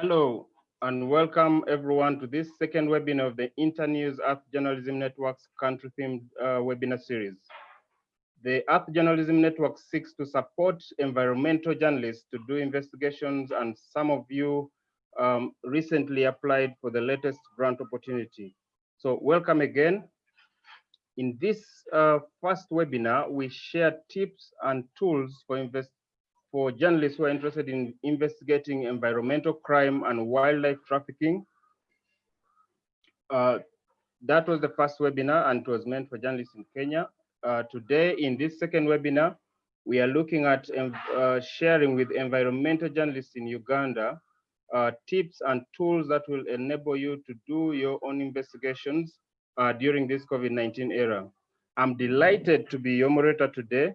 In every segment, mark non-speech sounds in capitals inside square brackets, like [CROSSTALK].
Hello, and welcome everyone to this second webinar of the Internews Earth Journalism Network's country-themed uh, webinar series. The Earth Journalism Network seeks to support environmental journalists to do investigations, and some of you um, recently applied for the latest grant opportunity. So welcome again. In this uh, first webinar, we share tips and tools for invest for journalists who are interested in investigating environmental crime and wildlife trafficking. Uh, that was the first webinar and it was meant for journalists in Kenya. Uh, today, in this second webinar, we are looking at uh, sharing with environmental journalists in Uganda uh, tips and tools that will enable you to do your own investigations uh, during this COVID-19 era. I'm delighted to be your moderator today.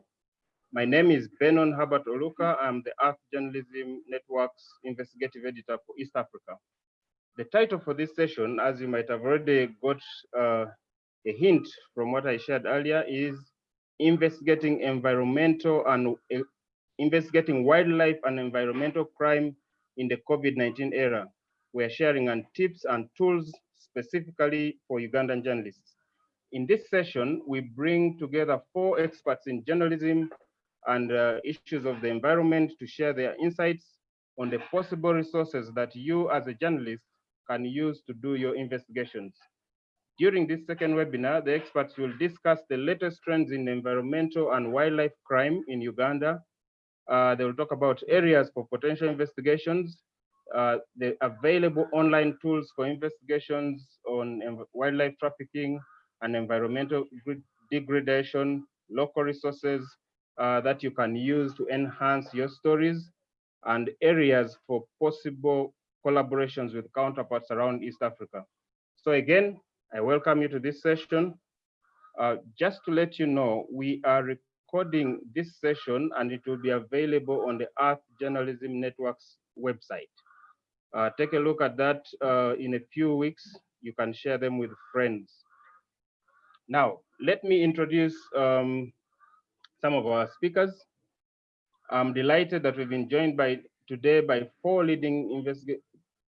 My name is Benon Herbert Oluka. I'm the Earth Journalism Network's investigative editor for East Africa. The title for this session, as you might have already got uh, a hint from what I shared earlier, is investigating environmental and uh, investigating wildlife and environmental crime in the COVID-19 era. We're sharing on tips and tools specifically for Ugandan journalists. In this session, we bring together four experts in journalism and uh, issues of the environment to share their insights on the possible resources that you as a journalist can use to do your investigations. During this second webinar, the experts will discuss the latest trends in environmental and wildlife crime in Uganda. Uh, they will talk about areas for potential investigations, uh, the available online tools for investigations on wildlife trafficking and environmental degradation, local resources, uh, that you can use to enhance your stories and areas for possible collaborations with counterparts around East Africa. So again, I welcome you to this session. Uh, just to let you know, we are recording this session and it will be available on the Earth Journalism Network's website. Uh, take a look at that uh, in a few weeks. You can share them with friends. Now, let me introduce um, some of our speakers. I'm delighted that we've been joined by today by four leading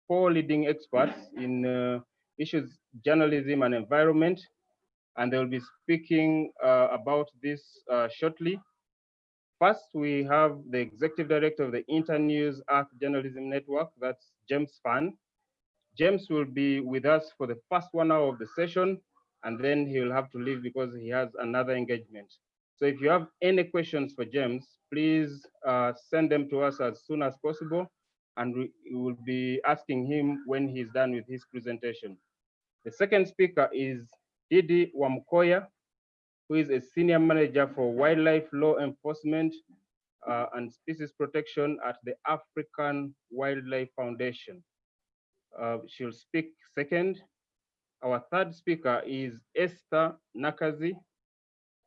four leading experts in uh, issues journalism and environment, and they will be speaking uh, about this uh, shortly. First, we have the executive director of the Internews Earth Journalism Network, that's James Fahn. James will be with us for the first one hour of the session, and then he will have to leave because he has another engagement. So if you have any questions for James, please uh, send them to us as soon as possible, and we will be asking him when he's done with his presentation. The second speaker is Didi Wamukoya, who is a senior manager for wildlife law enforcement uh, and species protection at the African Wildlife Foundation. Uh, she'll speak second. Our third speaker is Esther Nakkazi,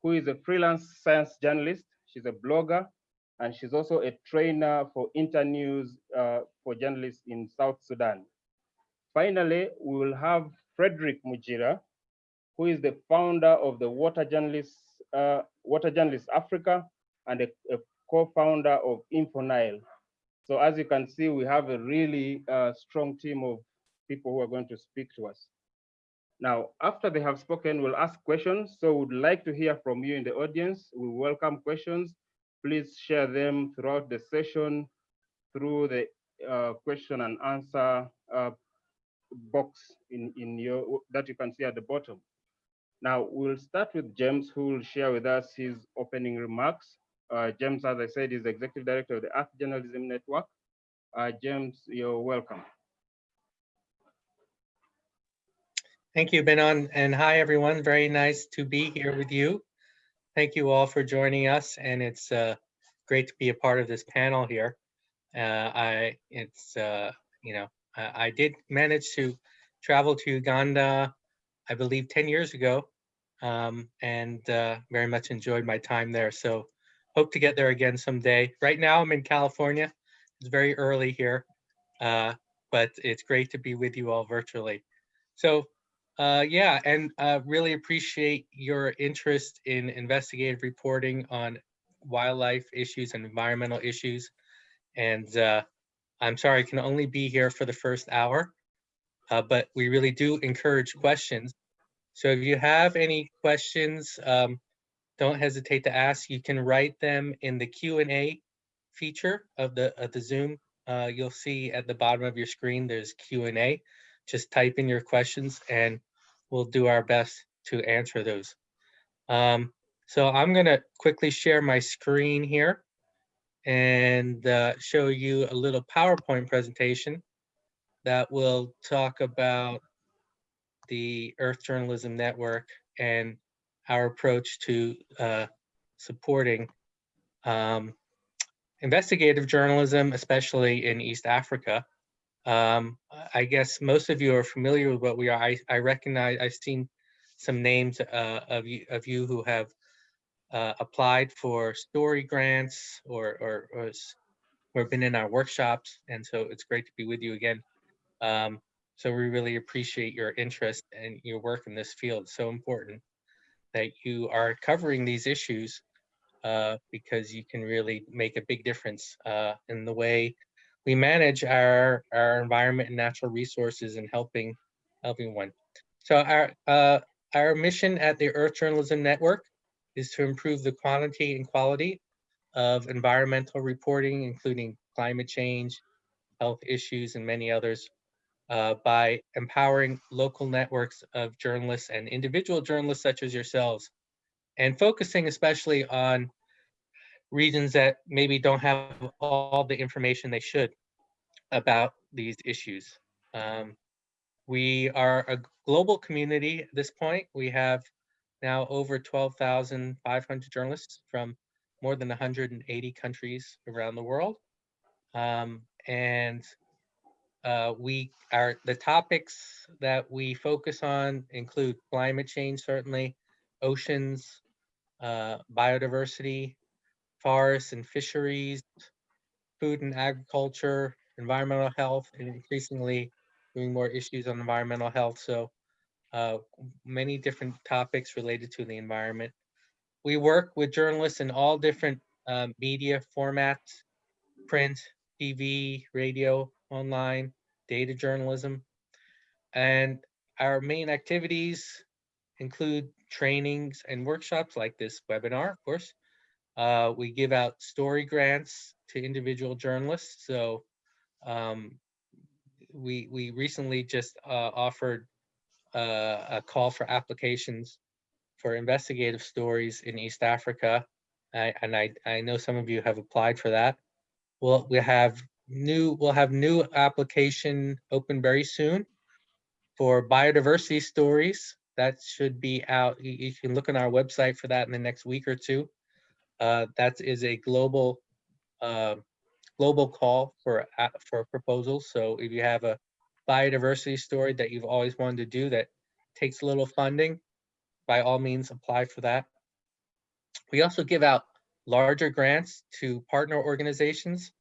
who is a freelance science journalist. She's a blogger, and she's also a trainer for Internews uh, for journalists in South Sudan. Finally, we will have Frederick Mugira, who is the founder of the Water Journalists, uh, Water Journalists Africa and a, a co-founder of InfoNile. So as you can see, we have a really uh, strong team of people who are going to speak to us. Now, after they have spoken, we'll ask questions. So we'd like to hear from you in the audience. We welcome questions. Please share them throughout the session through the uh, question and answer uh, box in, in your that you can see at the bottom. Now, we'll start with James, who will share with us his opening remarks. Uh, James, as I said, is the Executive Director of the Earth Journalism Network. Uh, James, you're welcome. Thank you, Benon, and hi, everyone. Very nice to be here with you. Thank you all for joining us, and it's uh, great to be a part of this panel here. Uh, I, it's, uh, you know, I, I, did manage to travel to Uganda, I believe 10 years ago, um, and uh, very much enjoyed my time there. So hope to get there again someday. Right now I'm in California. It's very early here, uh, but it's great to be with you all virtually. So uh, yeah, and uh, really appreciate your interest in investigative reporting on wildlife issues and environmental issues. And uh, I'm sorry, I can only be here for the first hour, uh, but we really do encourage questions. So if you have any questions, um, don't hesitate to ask. You can write them in the Q and A feature of the of the Zoom. Uh, you'll see at the bottom of your screen there's Q and A. Just type in your questions and we'll do our best to answer those. Um, so I'm gonna quickly share my screen here and uh, show you a little PowerPoint presentation that will talk about the Earth Journalism Network and our approach to uh, supporting um, investigative journalism, especially in East Africa. Um, I guess most of you are familiar with what we are. I, I recognize, I've seen some names uh, of, you, of you who have uh, applied for story grants or, or, or, or been in our workshops. And so it's great to be with you again. Um, so we really appreciate your interest and your work in this field. So important that you are covering these issues uh, because you can really make a big difference uh, in the way we manage our, our environment and natural resources and helping, helping one. So our, uh, our mission at the Earth Journalism Network is to improve the quantity and quality of environmental reporting, including climate change, health issues, and many others uh, by empowering local networks of journalists and individual journalists such as yourselves, and focusing especially on regions that maybe don't have all the information they should about these issues. Um, we are a global community at this point. We have now over 12,500 journalists from more than 180 countries around the world. Um, and uh, we are the topics that we focus on include climate change, certainly, oceans, uh, biodiversity, forests and fisheries, food and agriculture, environmental health, and increasingly doing more issues on environmental health. So uh, many different topics related to the environment. We work with journalists in all different uh, media formats, print, TV, radio, online, data journalism. And our main activities include trainings and workshops like this webinar, of course. Uh, we give out story grants to individual journalists. So um, we, we recently just uh, offered uh, a call for applications for investigative stories in East Africa. I, and I, I know some of you have applied for that. We'll, we have new, we'll have new application open very soon for biodiversity stories. That should be out. You, you can look on our website for that in the next week or two. Uh, that is a global uh, global call for uh, for proposals. So if you have a biodiversity story that you've always wanted to do that takes a little funding, by all means apply for that. We also give out larger grants to partner organizations.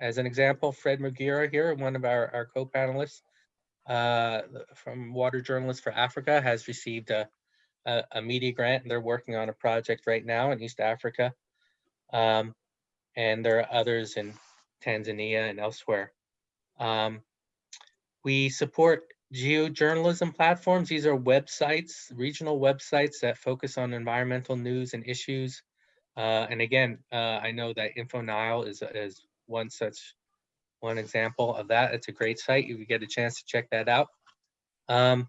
As an example, Fred Mugira here, one of our, our co-panelists uh, from Water Journalists for Africa has received a, a, a, media grant and they're working on a project right now in East Africa. Um, and there are others in Tanzania and elsewhere. Um, we support geojournalism platforms. These are websites, regional websites that focus on environmental news and issues. Uh, and again, uh, I know that InfoNile is, is one such one example of that. It's a great site. If you get a chance to check that out. Um,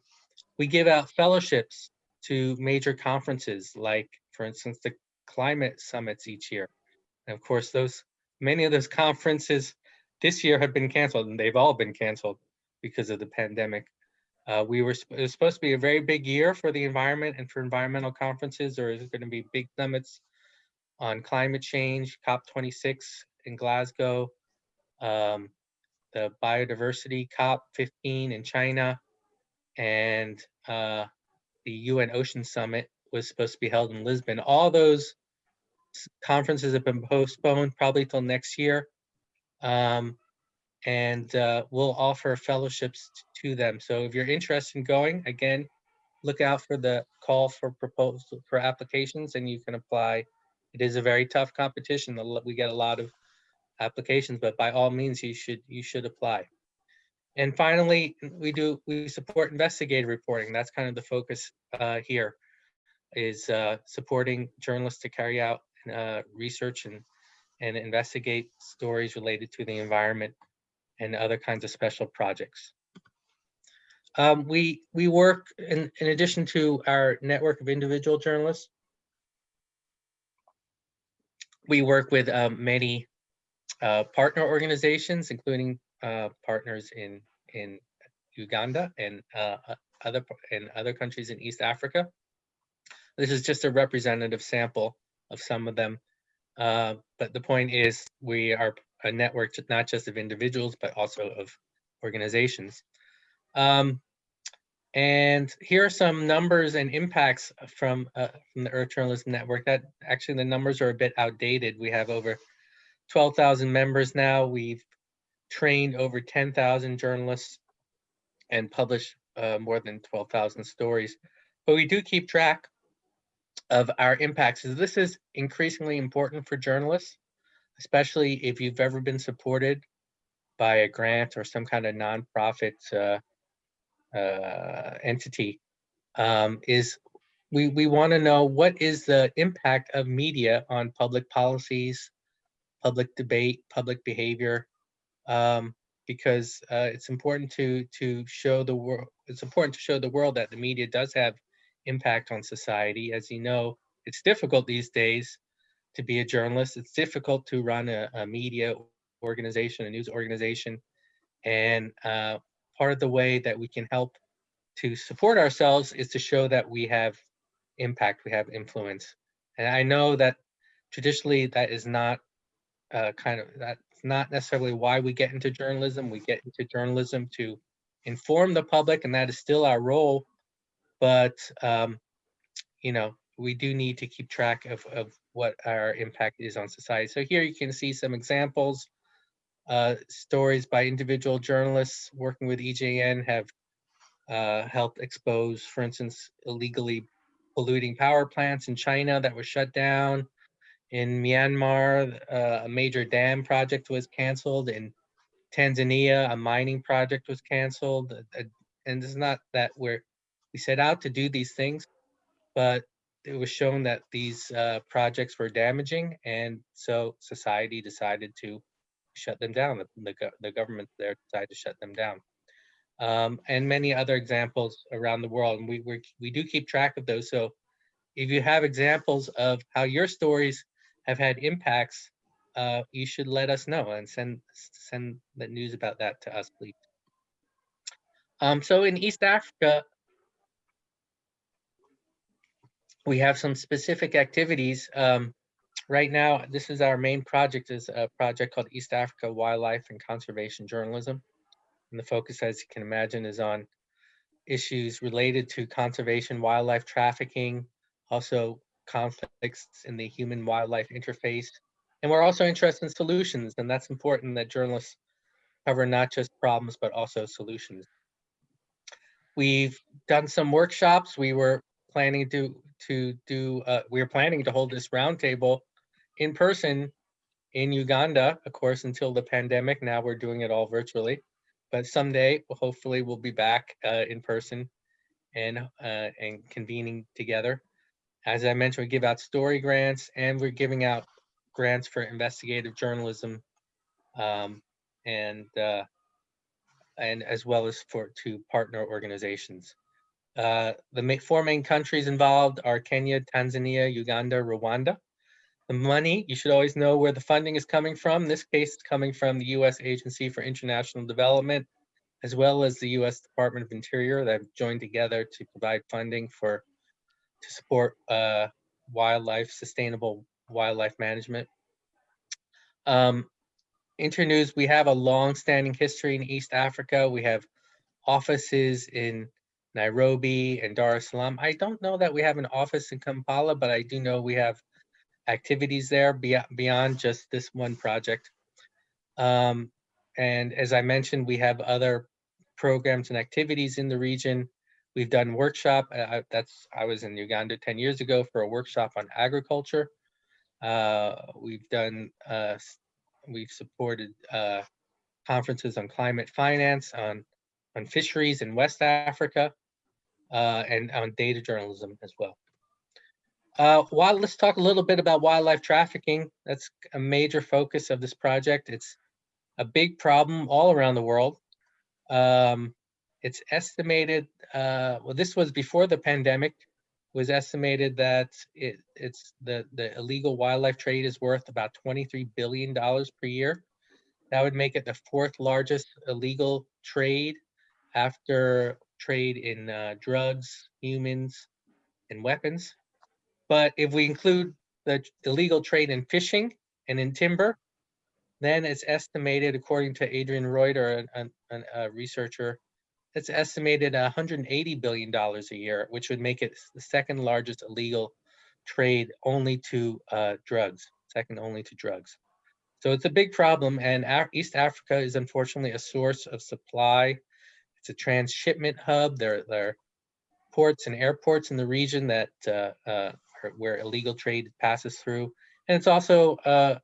we give out fellowships to major conferences, like, for instance, the climate summits each year. And of course, those many of those conferences this year have been canceled, and they've all been canceled because of the pandemic. Uh, we were it was supposed to be a very big year for the environment and for environmental conferences. There is going to be big summits on climate change, COP26 in Glasgow, um, the biodiversity COP15 in China, and uh, the UN Ocean Summit was supposed to be held in Lisbon. All those conferences have been postponed probably till next year. Um, and uh, we'll offer fellowships to them. So if you're interested in going, again, look out for the call for proposal for applications and you can apply. It is a very tough competition. We get a lot of applications, but by all means, you should you should apply. And finally, we do we support investigative reporting. That's kind of the focus uh, here, is uh, supporting journalists to carry out uh, research and and investigate stories related to the environment and other kinds of special projects. Um, we we work in, in addition to our network of individual journalists. We work with um, many uh, partner organizations, including uh, partners in in Uganda and uh, other and other countries in East Africa. This is just a representative sample of some of them. Uh, but the point is we are a network not just of individuals, but also of organizations. Um, and here are some numbers and impacts from, uh, from the Earth Journalism Network that actually the numbers are a bit outdated. We have over 12,000 members now. We've trained over 10,000 journalists and published uh, more than 12,000 stories. But we do keep track of our impacts. So this is increasingly important for journalists, especially if you've ever been supported by a grant or some kind of nonprofit uh, uh, entity, um, is we, we want to know what is the impact of media on public policies, public debate, public behavior, um, because uh, it's important to to show the world. It's important to show the world that the media does have impact on society. As you know, it's difficult these days to be a journalist. It's difficult to run a, a media organization, a news organization, and uh, part of the way that we can help to support ourselves is to show that we have impact, we have influence. And I know that traditionally that is not uh, kind of that's not necessarily why we get into journalism. We get into journalism to inform the public, and that is still our role. But um, you know, we do need to keep track of of what our impact is on society. So here you can see some examples. Uh, stories by individual journalists working with EJN have uh, helped expose, for instance, illegally polluting power plants in China that were shut down. In Myanmar, uh, a major dam project was canceled. In Tanzania, a mining project was canceled. Uh, and it's not that we're we set out to do these things, but it was shown that these uh, projects were damaging, and so society decided to shut them down. The, the, the government there decided to shut them down. Um, and many other examples around the world. And we, we, we do keep track of those. So if you have examples of how your stories have had impacts, uh, you should let us know and send send the news about that to us, please. Um, so in East Africa, we have some specific activities. Um, right now, this is our main project is a project called East Africa Wildlife and Conservation Journalism. And the focus, as you can imagine, is on issues related to conservation, wildlife trafficking, also conflicts in the human wildlife interface. And we're also interested in solutions, and that's important that journalists cover not just problems, but also solutions. We've done some workshops. We were planning to to do. Uh, we are planning to hold this roundtable in person in Uganda, of course, until the pandemic. Now we're doing it all virtually, but someday, hopefully, we'll be back uh, in person and uh, and convening together. As I mentioned, we give out story grants and we're giving out grants for investigative journalism um, and uh, and as well as for to partner organizations. Uh, the four main countries involved are Kenya, Tanzania, Uganda, Rwanda. The money, you should always know where the funding is coming from. In this case, it's coming from the U.S. Agency for International Development, as well as the U.S. Department of Interior that have joined together to provide funding for to support uh, wildlife, sustainable wildlife management. Um, Internews, we have a long-standing history in East Africa. We have offices in Nairobi and Dar es Salaam. I don't know that we have an office in Kampala, but I do know we have activities there beyond just this one project. Um, and as I mentioned, we have other programs and activities in the region. We've done workshop. Uh, that's I was in Uganda 10 years ago for a workshop on agriculture. Uh, we've done uh, we've supported uh, conferences on climate finance, on on fisheries in West Africa, uh, and on data journalism as well. Uh, while, let's talk a little bit about wildlife trafficking. That's a major focus of this project. It's a big problem all around the world. Um, it's estimated, uh, well, this was before the pandemic, was estimated that it, it's the, the illegal wildlife trade is worth about $23 billion per year. That would make it the fourth largest illegal trade after trade in uh, drugs, humans, and weapons. But if we include the illegal trade in fishing and in timber, then it's estimated, according to Adrian Reuter, a, a, a researcher, it's estimated $180 billion a year, which would make it the second largest illegal trade only to uh, drugs, second only to drugs. So it's a big problem and Af East Africa is unfortunately a source of supply. It's a transshipment hub. There, there are ports and airports in the region that uh, uh, where illegal trade passes through. And it's also uh,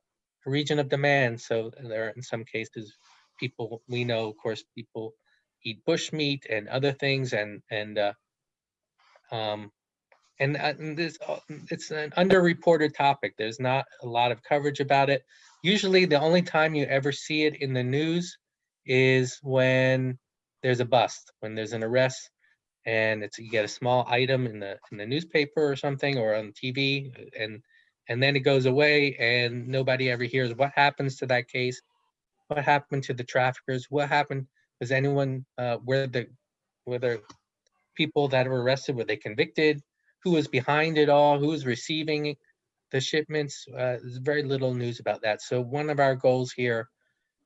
a region of demand. So there are in some cases, people, we know, of course, people eat bush meat and other things and, and, uh, um, and, uh, and this, it's an underreported topic. There's not a lot of coverage about it. Usually the only time you ever see it in the news is when there's a bust, when there's an arrest and it's you get a small item in the in the newspaper or something or on TV and and then it goes away and nobody ever hears what happens to that case what happened to the traffickers what happened was anyone uh where the whether people that were arrested were they convicted who was behind it all who was receiving the shipments uh, there's very little news about that. So one of our goals here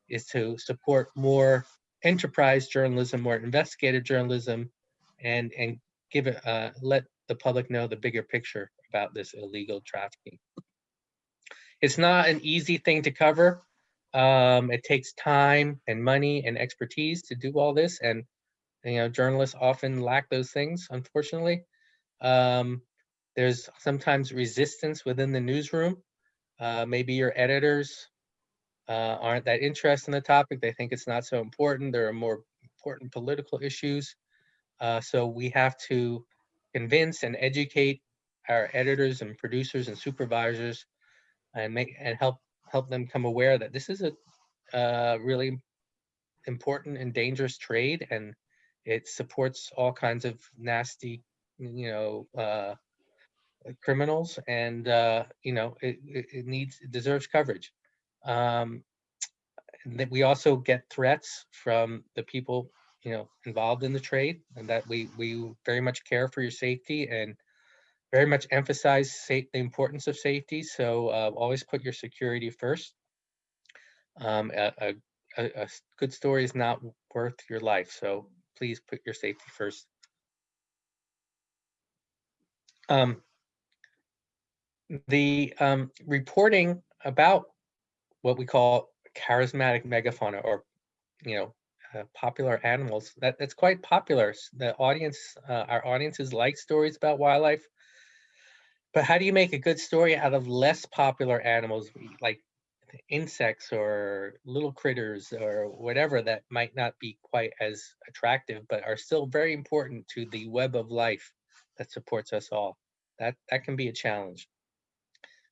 is to support more enterprise journalism more investigative journalism and and give it uh, let the public know the bigger picture about this illegal trafficking. It's not an easy thing to cover. Um, it takes time and money and expertise to do all this, and you know journalists often lack those things, unfortunately. Um, there's sometimes resistance within the newsroom. Uh, maybe your editors uh, aren't that interested in the topic. They think it's not so important. There are more important political issues. Uh, so we have to convince and educate our editors and producers and supervisors and make and help help them come aware that this is a uh, really important and dangerous trade and it supports all kinds of nasty you know uh, criminals and uh, you know it, it needs it deserves coverage um, that we also get threats from the people you know involved in the trade and that we we very much care for your safety and very much emphasize safe, the importance of safety. So uh, always put your security first. Um, a, a, a, good story is not worth your life so please put your safety first. Um, the um, reporting about what we call charismatic megafauna or you know uh, popular animals. That that's quite popular. The audience, uh, our audiences like stories about wildlife. But how do you make a good story out of less popular animals like insects or little critters or whatever that might not be quite as attractive, but are still very important to the web of life that supports us all? That that can be a challenge.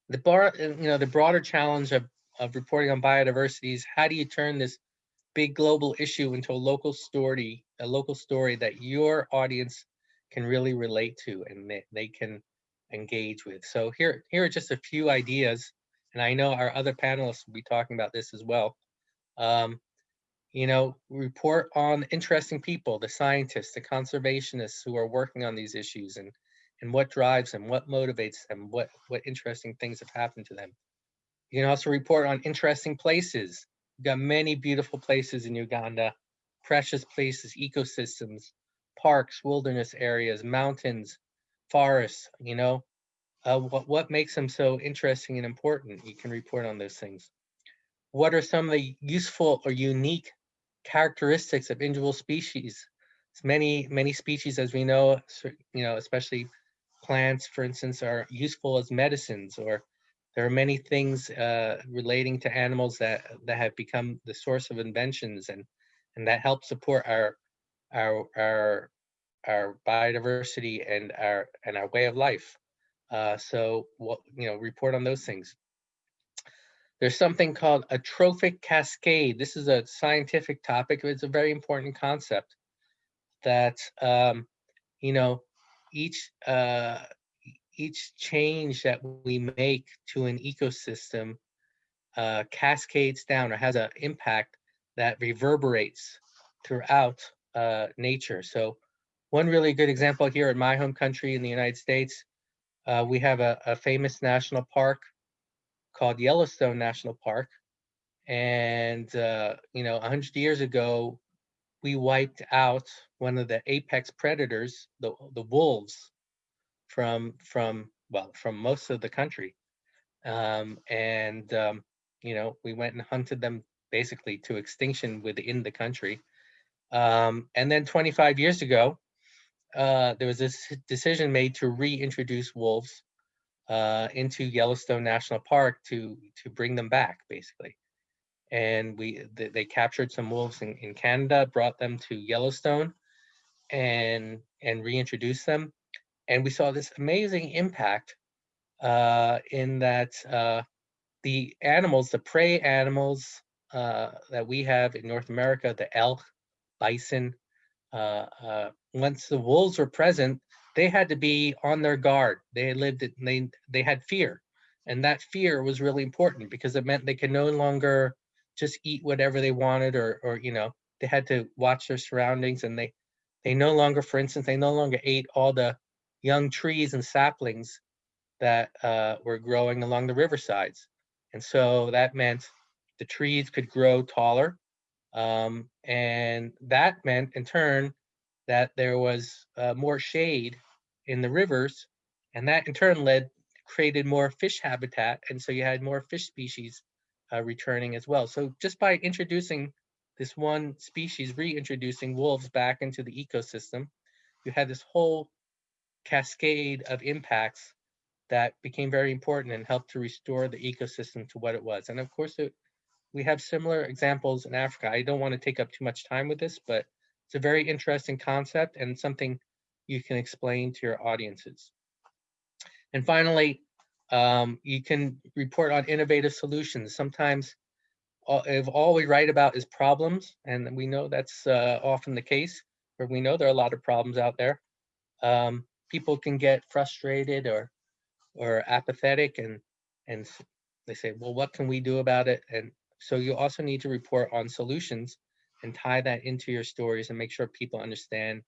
The bar, you know, the broader challenge of of reporting on biodiversity is how do you turn this big global issue into a local story, a local story that your audience can really relate to and they, they can engage with. So here, here are just a few ideas, and I know our other panelists will be talking about this as well. Um, you know, report on interesting people, the scientists, the conservationists who are working on these issues and and what drives them, what motivates them, what what interesting things have happened to them. You can also report on interesting places, We've got many beautiful places in Uganda, precious places, ecosystems, parks, wilderness areas, mountains, forests, you know. Uh, what, what makes them so interesting and important? You can report on those things. What are some of the useful or unique characteristics of individual species? Many, many species, as we know, you know, especially plants, for instance, are useful as medicines or there are many things uh, relating to animals that that have become the source of inventions and and that help support our our our our biodiversity and our and our way of life. Uh, so what you know, report on those things. There's something called a trophic cascade. This is a scientific topic. It's a very important concept that um, you know each uh, each change that we make to an ecosystem uh, cascades down or has an impact that reverberates throughout uh, nature. So one really good example here in my home country in the United States, uh, we have a, a, famous national park called Yellowstone National Park. And, uh, you know, 100 years ago, we wiped out one of the apex predators, the, the wolves, from, from well, from most of the country. Um, and, um, you know, we went and hunted them basically to extinction within the country. Um, and then 25 years ago, uh, there was this decision made to reintroduce wolves uh, into Yellowstone National Park to to bring them back, basically. And we they, they captured some wolves in, in Canada, brought them to Yellowstone, and and reintroduced them. And we saw this amazing impact uh, in that uh, the animals, the prey animals uh, that we have in North America, the elk, bison, uh, uh, once the wolves were present, they had to be on their guard. They lived, they they had fear, and that fear was really important because it meant they could no longer just eat whatever they wanted, or or you know they had to watch their surroundings, and they they no longer, for instance, they no longer ate all the young trees and saplings that uh, were growing along the riversides, and so that meant the trees could grow taller um, and that meant in turn that there was uh, more shade in the rivers. And that in turn led, created more fish habitat. And so you had more fish species uh, returning as well. So just by introducing this one species, reintroducing wolves back into the ecosystem, you had this whole cascade of impacts that became very important and helped to restore the ecosystem to what it was. And of course, it, we have similar examples in Africa. I don't want to take up too much time with this, but it's a very interesting concept and something you can explain to your audiences. And finally, um, you can report on innovative solutions. Sometimes if all we write about is problems, and we know that's uh, often the case, where we know there are a lot of problems out there, um, people can get frustrated or or apathetic and and they say, well, what can we do about it? And so you also need to report on solutions and tie that into your stories and make sure people understand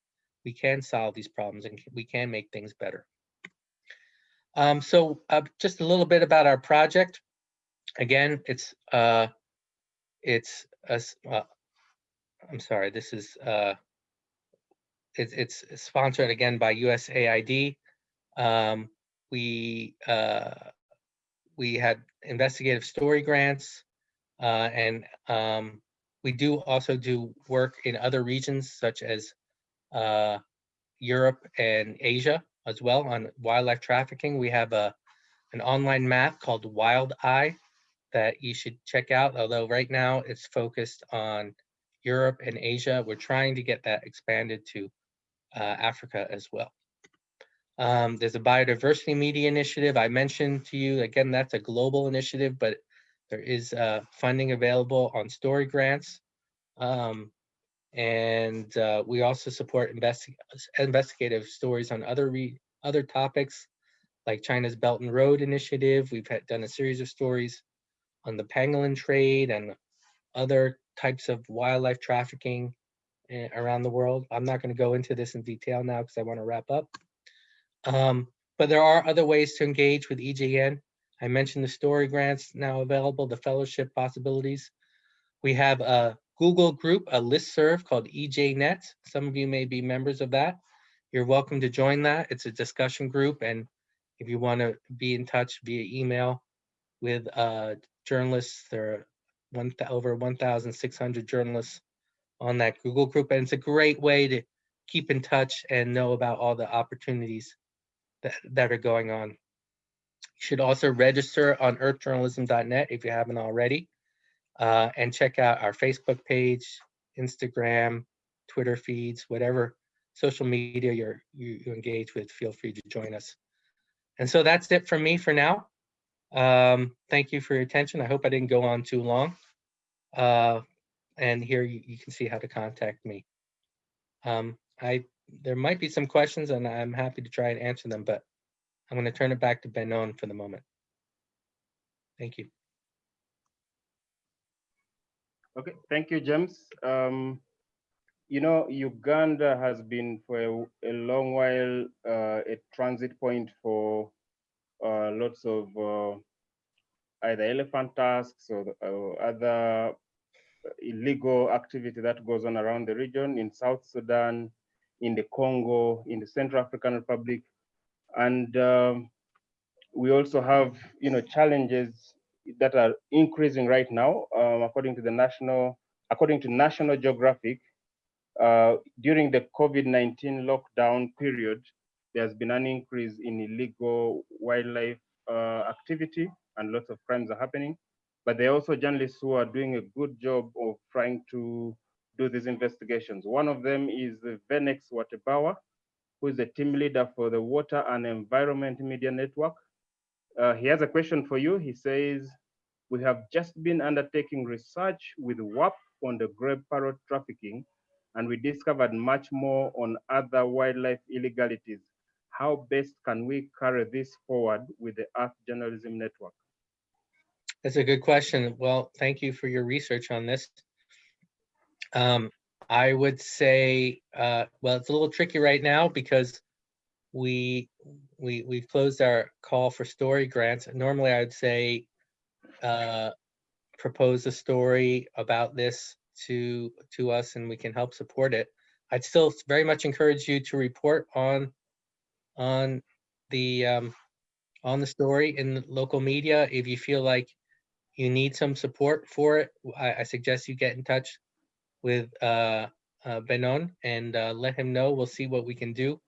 we can solve these problems and we can make things better. Um, so uh, just a little bit about our project. Again, it's uh, it's a, uh, I'm sorry, this is uh, it, it's sponsored again by USAID. Um, we uh, we had investigative story grants uh, and um, we do also do work in other regions such as uh, Europe and Asia as well on wildlife trafficking. We have a an online map called Wild Eye that you should check out, although right now it's focused on Europe and Asia. We're trying to get that expanded to Africa as well. Um, there's a biodiversity media initiative I mentioned to you. Again, that's a global initiative, but there is uh, funding available on story grants. Um, and uh, we also support investi investigative stories on other other topics like China's Belt and Road Initiative. We've had, done a series of stories on the pangolin trade and other types of wildlife trafficking around the world. I'm not going to go into this in detail now because I want to wrap up. Um, but there are other ways to engage with EJN. I mentioned the story grants now available, the fellowship possibilities. We have a Google group, a list serve called EJNet. Some of you may be members of that. You're welcome to join that. It's a discussion group. And if you want to be in touch via email with uh, journalists, there are one, over 1,600 journalists on that Google group. And it's a great way to keep in touch and know about all the opportunities that, that are going on. You should also register on earthjournalism.net if you haven't already. Uh, and check out our Facebook page, Instagram, Twitter feeds, whatever social media you're, you, you engage with, feel free to join us. And so that's it from me for now. Um, thank you for your attention. I hope I didn't go on too long. Uh, and here you, you can see how to contact me. Um, I there might be some questions and I'm happy to try and answer them, but I'm going to turn it back to Benon for the moment. Thank you. Okay, thank you, James. Um, you know, Uganda has been for a, a long while uh, a transit point for uh, lots of uh, either elephant tusks or uh, other illegal activity that goes on around the region in South Sudan, in the Congo, in the Central African Republic. And um, we also have, you know, challenges that are increasing right now, um, according to the national, according to National Geographic, uh, during the COVID-19 lockdown period, there's been an increase in illegal wildlife uh, activity and lots of crimes are happening. But there are also journalists who are doing a good job of trying to do these investigations. One of them is Venex Watebawa, who is the team leader for the Water and Environment Media Network. Uh, he has a question for you. He says, we have just been undertaking research with WAP on the grey parrot trafficking and we discovered much more on other wildlife illegalities. How best can we carry this forward with the Earth Journalism Network? That's a good question. Well, thank you for your research on this. Um, I would say, uh, well, it's a little tricky right now because we we we've closed our call for story grants. Normally, I'd say uh, propose a story about this to to us and we can help support it. I'd still very much encourage you to report on on the um, on the story in the local media. If you feel like you need some support for it, I, I suggest you get in touch with uh, uh, Benon and uh, let him know. We'll see what we can do.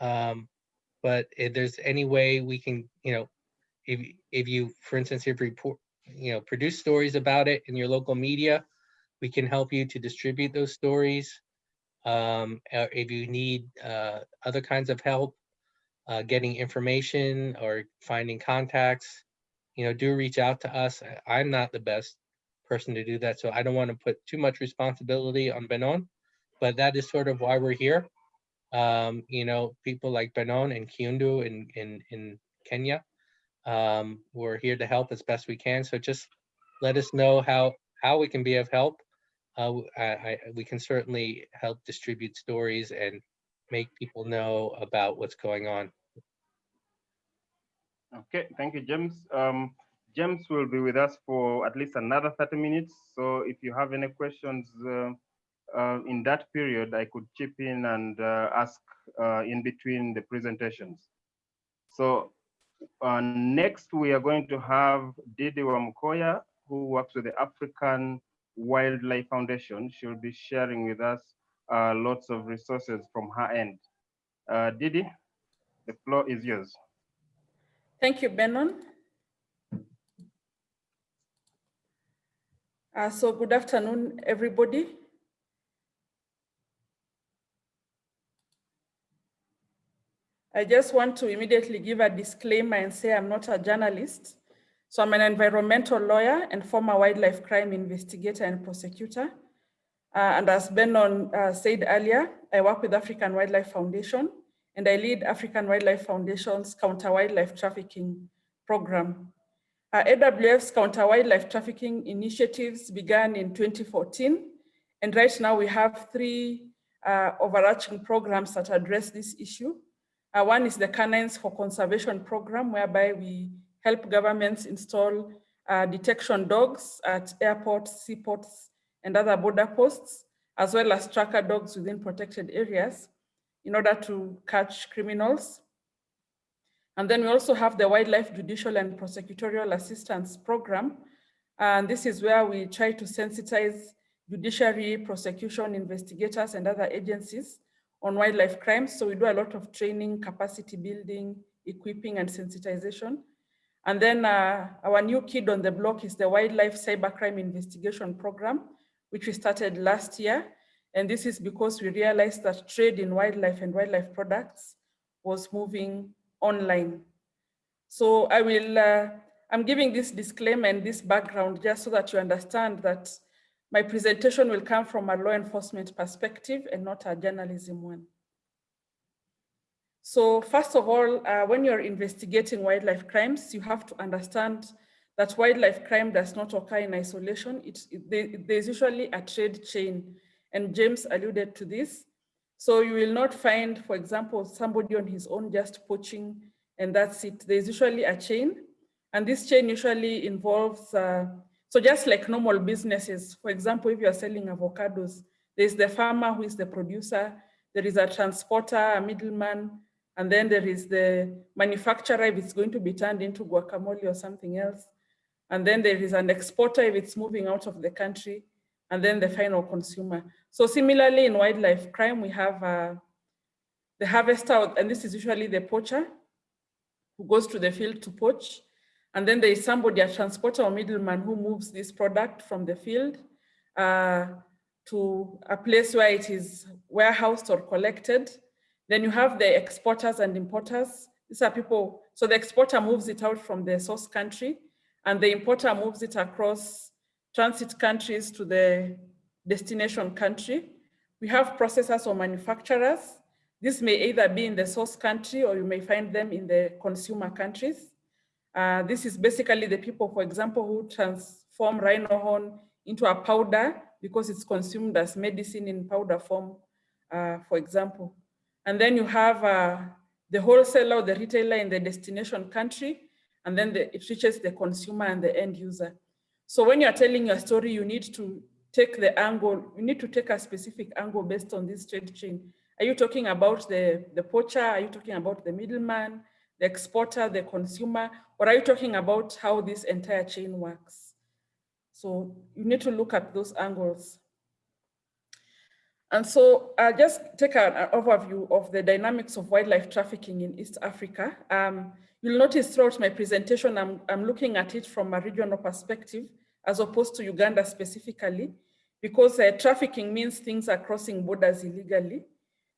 Um, but if there's any way we can, you know, if if you, for instance, if report, you know, produce stories about it in your local media, we can help you to distribute those stories. Um, if you need uh, other kinds of help, uh, getting information or finding contacts, you know, do reach out to us. I'm not the best person to do that, so I don't want to put too much responsibility on Benon, but that is sort of why we're here. Um, you know, people like Benon and Kiundu in, in, in Kenya, um, we're here to help as best we can. So just let us know how, how we can be of help uh, I, I, we can certainly help distribute stories and make people know about what's going on. Okay, thank you, James. Um, James will be with us for at least another 30 minutes. So if you have any questions uh, uh, in that period, I could chip in and uh, ask uh, in between the presentations. So uh, next, we are going to have Didi Wamukoya, who works with the African Wildlife Foundation. She'll be sharing with us uh, lots of resources from her end. Didi, the floor is yours. Thank you, Benon. Uh, so good afternoon, everybody. I just want to immediately give a disclaimer and say I'm not a journalist. So I'm an environmental lawyer and former wildlife crime investigator and prosecutor. Uh, and as Benon uh, said earlier, I work with African Wildlife Foundation and I lead African Wildlife Foundation's counter wildlife trafficking program. Uh, AWF's counter wildlife trafficking initiatives began in 2014. And right now we have three uh, overarching programs that address this issue. Uh, one is the Canines for Conservation program, whereby we help governments install uh, detection dogs at airports, seaports, and other border posts, as well as tracker dogs within protected areas in order to catch criminals. And then we also have the Wildlife Judicial and Prosecutorial Assistance Program. And this is where we try to sensitize judiciary, prosecution, investigators, and other agencies on wildlife crimes. So we do a lot of training, capacity building, equipping, and sensitization And then uh, our new kid on the block is the Wildlife Cybercrime Investigation Program, which we started last year. And this is because we realized that trade in wildlife and wildlife products was moving online. So I will, uh, I'm giving this disclaimer and this background just so that you understand that my presentation will come from a law enforcement perspective and not a journalism one. So first of all, uh, when you're investigating wildlife crimes, you have to understand that wildlife crime does not occur in isolation. It, there's usually a trade chain, and James alluded to this. So you will not find, for example, somebody on his own just poaching and that's it. There's usually a chain, and this chain usually involves, uh, so just like normal businesses, for example, if you're selling avocados, there's the farmer who is the producer, there is a transporter, a middleman, and then there is the manufacturer if it's going to be turned into guacamole or something else. And then there is an exporter if it's moving out of the country, and then the final consumer. So similarly in wildlife crime, we have uh, the harvester, and this is usually the poacher, who goes to the field to poach. And then there is somebody, a transporter or middleman who moves this product from the field uh, to a place where it is warehoused or collected. Then you have the exporters and importers. These are people, so the exporter moves it out from the source country and the importer moves it across transit countries to the destination country. We have processors or manufacturers this may either be in the source country or you may find them in the consumer countries. Uh, this is basically the people, for example, who transform rhino horn into a powder because it's consumed as medicine in powder form, uh, for example. And then you have uh, the wholesaler or the retailer in the destination country, and then the, it reaches the consumer and the end user. So when you're telling your story, you need to take the angle, you need to take a specific angle based on this trade chain. Are you talking about the, the poacher? Are you talking about the middleman, the exporter, the consumer? Or are you talking about how this entire chain works? So you need to look at those angles. And so I'll just take an, overview of the dynamics of wildlife trafficking in East Africa. Um, you'll notice throughout my presentation, I'm, I'm looking at it from a regional perspective as opposed to Uganda specifically, because uh, trafficking means things are crossing borders illegally.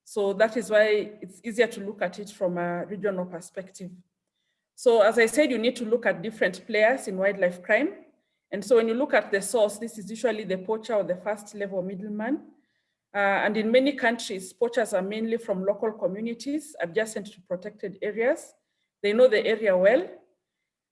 So that is why it's easier to look at it from a regional perspective. So as I said, you need to look at different players in wildlife crime. And so when you look at the source, this is usually the poacher or the first level middleman. Uh, and in many countries, poachers are mainly from local communities adjacent to protected areas. They know the area well.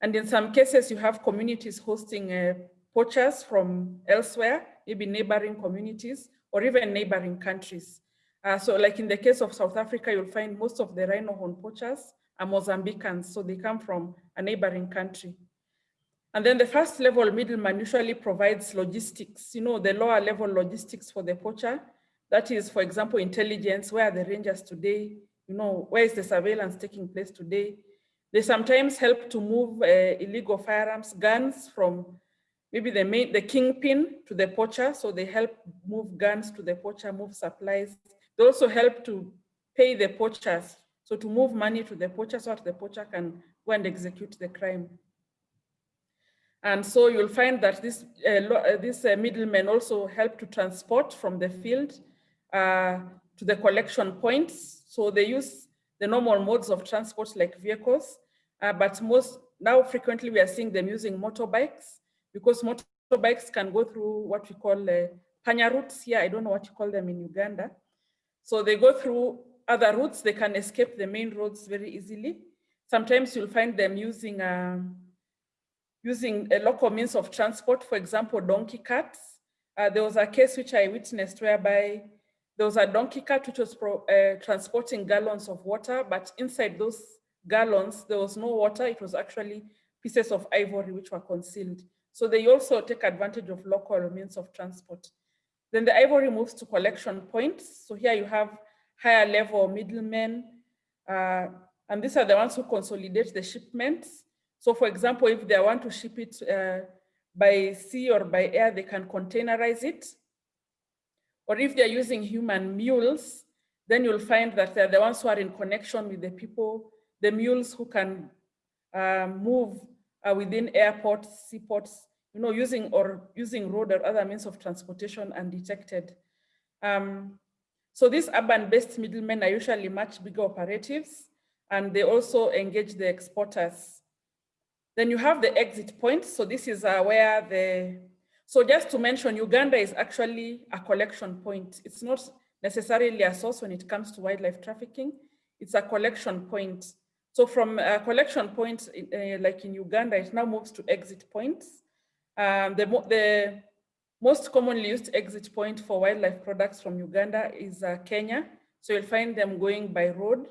And in some cases, you have communities hosting uh, poachers from elsewhere, maybe neighboring communities or even neighboring countries. Uh, so like in the case of South Africa, you'll find most of the rhino horn poachers are Mozambicans, so they come from a neighboring country. And then the first level middleman usually provides logistics, you know, the lower level logistics for the poacher. That is, for example, intelligence, where are the rangers today? You know, where is the surveillance taking place today? They sometimes help to move uh, illegal firearms, guns from maybe the main, the kingpin to the poacher. So they help move guns to the poacher, move supplies, they also help to pay the poachers, so to move money to the poacher so that the poacher can go and execute the crime. And so you'll find that this, uh, uh, this uh, middlemen also help to transport from the field uh, to the collection points. So they use the normal modes of transport like vehicles, uh, but most now frequently we are seeing them using motorbikes because motorbikes can go through what we call uh, panya routes here. I don't know what you call them in Uganda. So they go through other routes, they can escape the main roads very easily. Sometimes you'll find them using, um, using a local means of transport, for example, donkey carts. Uh, there was a case which I witnessed whereby there was a donkey cart which was pro, uh, transporting gallons of water, but inside those gallons, there was no water. It was actually pieces of ivory which were concealed. So they also take advantage of local means of transport. Then the ivory moves to collection points. So here you have higher level middlemen, uh, and these are the ones who consolidate the shipments. So for example, if they want to ship it uh, by sea or by air, they can containerize it. Or if they're using human mules, then you'll find that they're the ones who are in connection with the people, the mules who can uh, move uh, within airports, seaports, you know, using or using road or other means of transportation undetected. Um, so these urban-based middlemen are usually much bigger operatives, and they also engage the exporters. Then you have the exit point. So this is uh, where the, so just to mention, Uganda is actually a collection point. It's not necessarily a source when it comes to wildlife trafficking. It's a collection point. So from a collection point, uh, like in Uganda, it now moves to exit points. Um, the, the most commonly used exit point for wildlife products from Uganda is uh, Kenya. So you'll find them going by road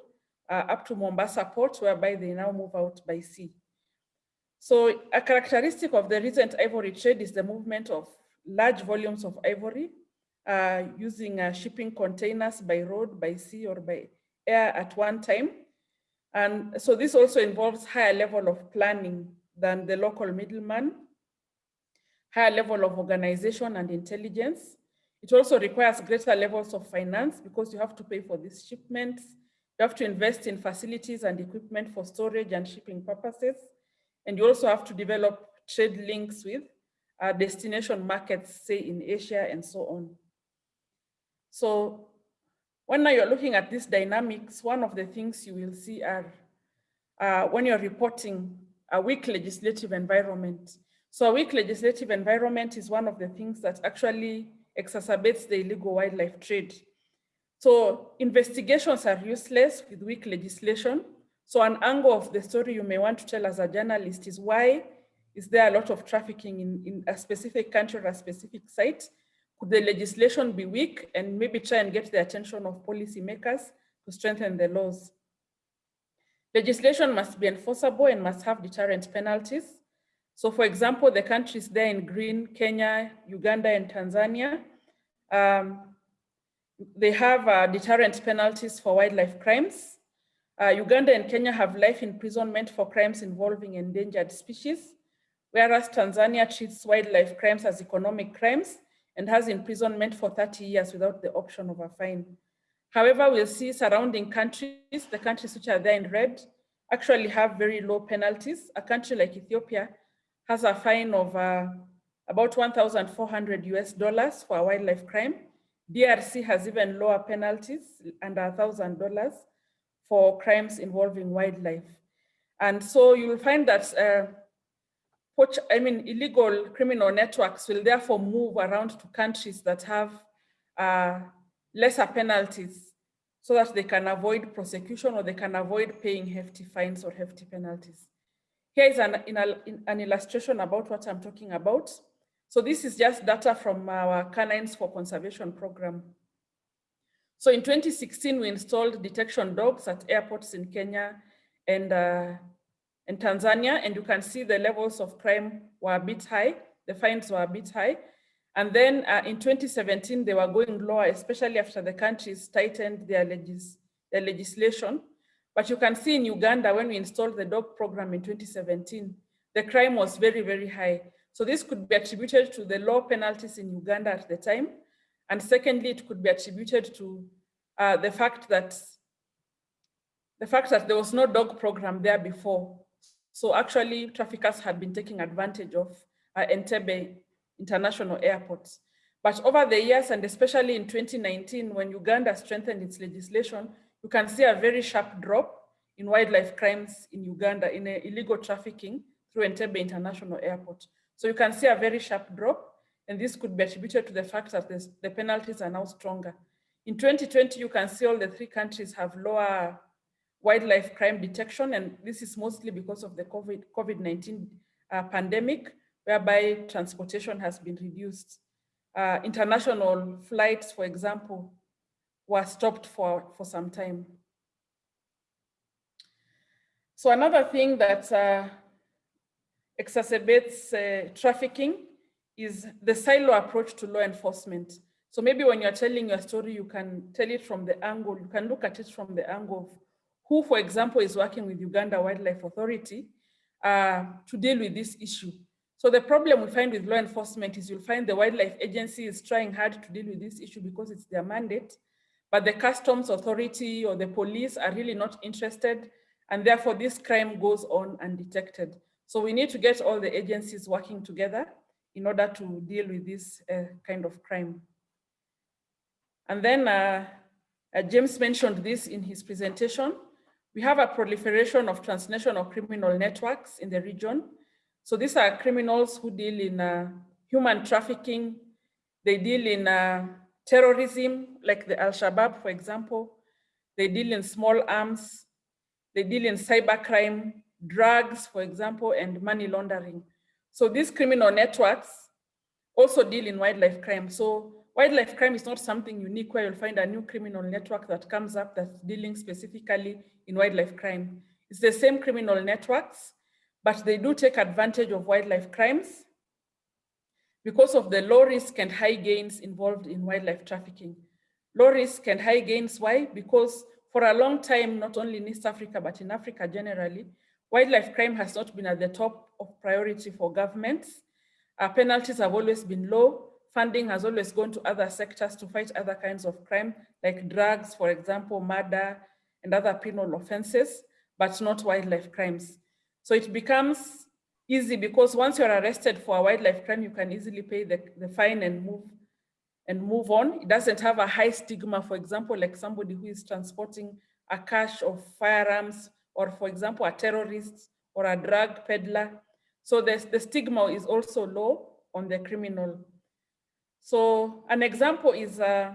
uh, up to Mombasa port, whereby they now move out by sea. So a characteristic of the recent ivory trade is the movement of large volumes of ivory uh, using uh, shipping containers by road, by sea, or by air at one time. And so this also involves higher level of planning than the local middleman, higher level of organization and intelligence. It also requires greater levels of finance because you have to pay for these shipments. You have to invest in facilities and equipment for storage and shipping purposes. And you also have to develop trade links with uh, destination markets, say in Asia and so on. So when you're looking at these dynamics, one of the things you will see are uh, when you're reporting a weak legislative environment. So a weak legislative environment is one of the things that actually exacerbates the illegal wildlife trade. So investigations are useless with weak legislation. So an angle of the story you may want to tell as a journalist is why is there a lot of trafficking in, in a specific country or a specific site? Could the legislation be weak and maybe try and get the attention of policymakers to strengthen the laws? Legislation must be enforceable and must have deterrent penalties. So for example, the countries there in green, Kenya, Uganda, and Tanzania, um, they have uh, deterrent penalties for wildlife crimes. Uh, Uganda and Kenya have life imprisonment for crimes involving endangered species, whereas Tanzania treats wildlife crimes as economic crimes and has imprisonment for 30 years without the option of a fine. However, we'll see surrounding countries, the countries which are there in red, actually have very low penalties. A country like Ethiopia has a fine of uh, about 1,400 US dollars for a wildlife crime. DRC has even lower penalties, under $1,000 for crimes involving wildlife. And so you will find that uh, I mean, illegal criminal networks will therefore move around to countries that have uh, lesser penalties so that they can avoid prosecution or they can avoid paying hefty fines or hefty penalties. Here is an, in an illustration about what I'm talking about. So this is just data from our Canines for Conservation program. So in 2016, we installed detection dogs at airports in Kenya and uh, in Tanzania, and you can see the levels of crime were a bit high, the fines were a bit high. And then uh, in 2017, they were going lower, especially after the countries tightened their, legis their legislation. But you can see in Uganda, when we installed the dog program in 2017, the crime was very, very high. So this could be attributed to the low penalties in Uganda at the time. And secondly, it could be attributed to uh, the fact that the fact that there was no dog program there before. So actually traffickers had been taking advantage of uh, Entebbe International Airport. But over the years, and especially in 2019, when Uganda strengthened its legislation, you can see a very sharp drop in wildlife crimes in Uganda, in illegal trafficking through Entebbe International Airport. So you can see a very sharp drop, and this could be attributed to the fact that this, the penalties are now stronger. In 2020, you can see all the three countries have lower wildlife crime detection, and this is mostly because of the COVID-19 COVID uh, pandemic, whereby transportation has been reduced. Uh, international flights, for example, were stopped for, for some time. So another thing that uh, exacerbates uh, trafficking is the silo approach to law enforcement. So maybe when you're telling your story, you can tell it from the angle, you can look at it from the angle of who, for example, is working with Uganda Wildlife Authority uh, to deal with this issue. So the problem we find with law enforcement is you'll find the wildlife agency is trying hard to deal with this issue because it's their mandate, but the customs authority or the police are really not interested, and therefore this crime goes on undetected. So we need to get all the agencies working together in order to deal with this uh, kind of crime. And then uh, uh, James mentioned this in his presentation. We have a proliferation of transnational criminal networks in the region. So these are criminals who deal in uh, human trafficking. They deal in uh, terrorism, like the Al-Shabaab, for example. They deal in small arms. They deal in cybercrime, drugs, for example, and money laundering. So these criminal networks also deal in wildlife crime. So wildlife crime is not something unique where you'll find a new criminal network that comes up that's dealing specifically in wildlife crime. It's the same criminal networks, but they do take advantage of wildlife crimes because of the low risk and high gains involved in wildlife trafficking. Low risk and high gains, why? Because for a long time, not only in East Africa, but in Africa generally, wildlife crime has not been at the top of priority for governments. Our penalties have always been low. Funding has always gone to other sectors to fight other kinds of crime, like drugs, for example, murder, and other penal offenses, but not wildlife crimes. So it becomes easy because once you're arrested for a wildlife crime, you can easily pay the, the fine and move and move on. It doesn't have a high stigma, for example, like somebody who is transporting a cache of firearms, or for example, a terrorist or a drug peddler. So the, the stigma is also low on the criminal. So an example is uh,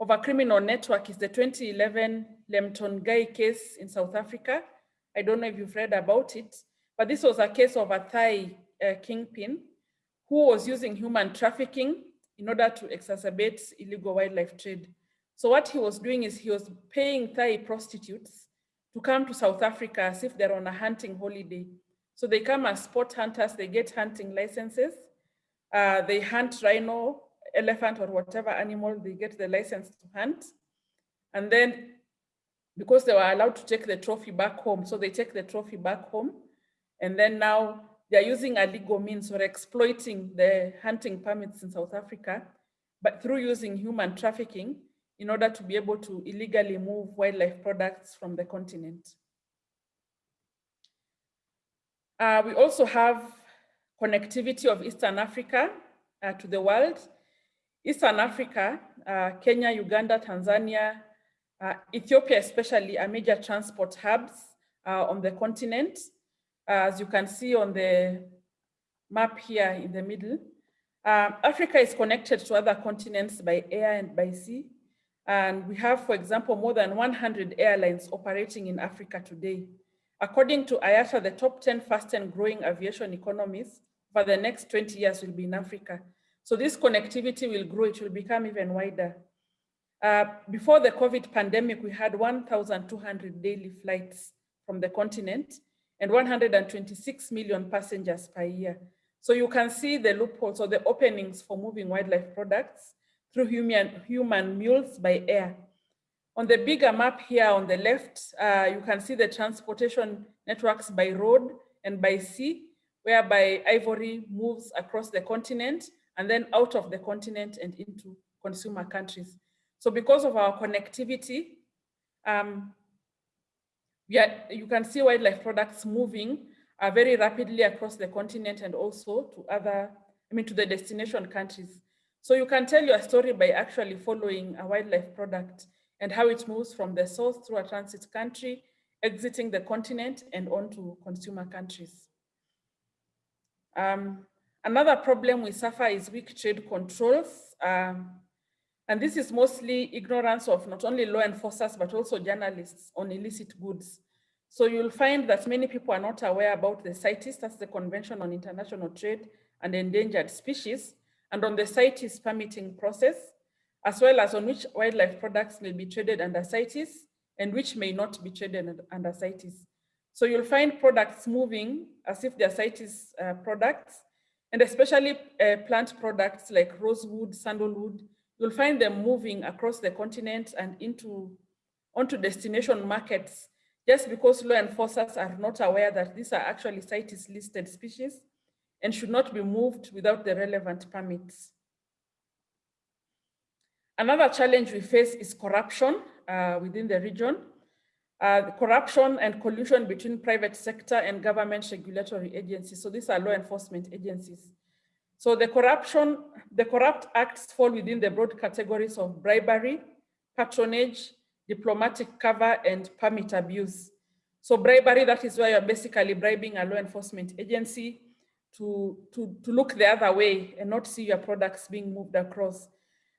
of a criminal network is the 2011 Lemtongthai case in South Africa. I don't know if you've read about it, but this was a case of a Thai uh, kingpin who was using human trafficking in order to exacerbate illegal wildlife trade. So what he was doing is he was paying Thai prostitutes to come to South Africa as if they're on a hunting holiday. So they come as sport hunters, they get hunting licenses, uh, they hunt rhino, elephant or whatever animal they get the license to hunt. And then because they were allowed to take the trophy back home, so they take the trophy back home. And then now they're using a legal means or exploiting the hunting permits in South Africa, but through using human trafficking in order to be able to illegally move wildlife products from the continent. Uh, we also have connectivity of Eastern Africa uh, to the world. Eastern Africa, uh, Kenya, Uganda, Tanzania, uh, Ethiopia especially are major transport hubs uh, on the continent. As you can see on the map here in the middle, uh, Africa is connected to other continents by air and by sea. And we have, for example, more than 100 airlines operating in Africa today. According to IATA, the top 10 fast and growing aviation economies for the next 20 years will be in Africa. So this connectivity will grow, it will become even wider. Uh, before the COVID pandemic, we had 1,200 daily flights from the continent and 126 million passengers per year. So you can see the loopholes or the openings for moving wildlife products through human, human mules by air. On the bigger map here on the left, uh, you can see the transportation networks by road and by sea, whereby ivory moves across the continent and then out of the continent and into consumer countries. So because of our connectivity, um, are, you can see wildlife products moving uh, very rapidly across the continent and also to other, I mean, to the destination countries. So you can tell your story by actually following a wildlife product and how it moves from the source through a transit country, exiting the continent and onto consumer countries. Um, Another problem we suffer is weak trade controls. Um, and this is mostly ignorance of not only law enforcers, but also journalists on illicit goods. So you'll find that many people are not aware about the CITES, that's the Convention on International Trade and Endangered Species, and on the CITES permitting process, as well as on which wildlife products may be traded under CITES and which may not be traded under CITES. So you'll find products moving as if they're CITES uh, products, and especially uh, plant products like rosewood, sandalwood, you'll find them moving across the continent and into onto destination markets just because law enforcers are not aware that these are actually CITES listed species and should not be moved without the relevant permits. Another challenge we face is corruption uh, within the region. Uh, corruption and collusion between private sector and government regulatory agencies. So these are law enforcement agencies. So the corruption, the corrupt acts fall within the broad categories of bribery, patronage, diplomatic cover, and permit abuse. So bribery, that is where you're basically bribing a law enforcement agency to, to, to look the other way and not see your products being moved across.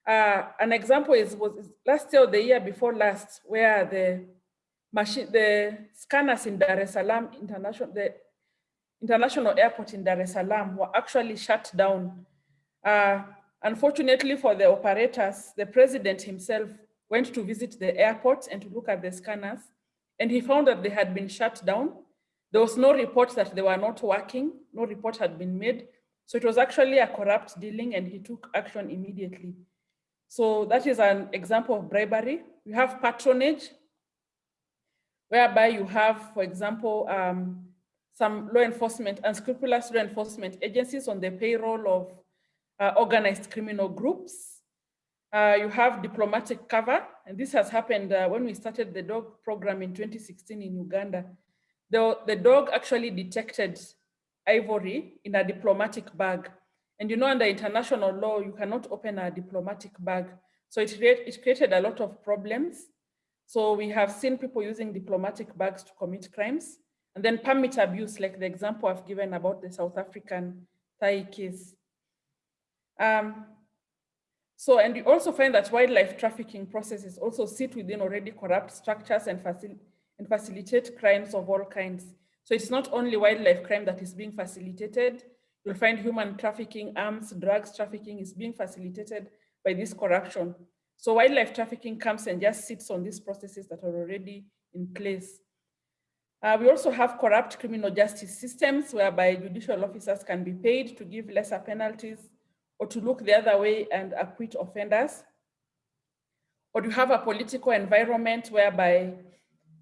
Uh, an example is was last year or the year before last, where the machine, the scanners in Dar es Salaam International, the International Airport in Dar es Salaam were actually shut down. Uh, unfortunately for the operators, the president himself went to visit the airport and to look at the scanners, and he found that they had been shut down. There was no report that they were not working, no report had been made. So it was actually a corrupt dealing and he took action immediately. So that is an example of bribery. We have patronage, whereby you have, for example, um, some law enforcement, unscrupulous law enforcement agencies on the payroll of uh, organized criminal groups. Uh, you have diplomatic cover, and this has happened uh, when we started the dog program in 2016 in Uganda. The, the dog actually detected ivory in a diplomatic bag. And you know, under international law, you cannot open a diplomatic bag. So it, it created a lot of problems. So we have seen people using diplomatic bags to commit crimes. And then permit abuse, like the example I've given about the South African Thai case. Um, so, and you also find that wildlife trafficking processes also sit within already corrupt structures and, facil and facilitate crimes of all kinds. So it's not only wildlife crime that is being facilitated, you'll find human trafficking, arms, drugs trafficking is being facilitated by this corruption. So wildlife trafficking comes and just sits on these processes that are already in place. Uh, we also have corrupt criminal justice systems whereby judicial officers can be paid to give lesser penalties or to look the other way and acquit offenders. Or you have a political environment whereby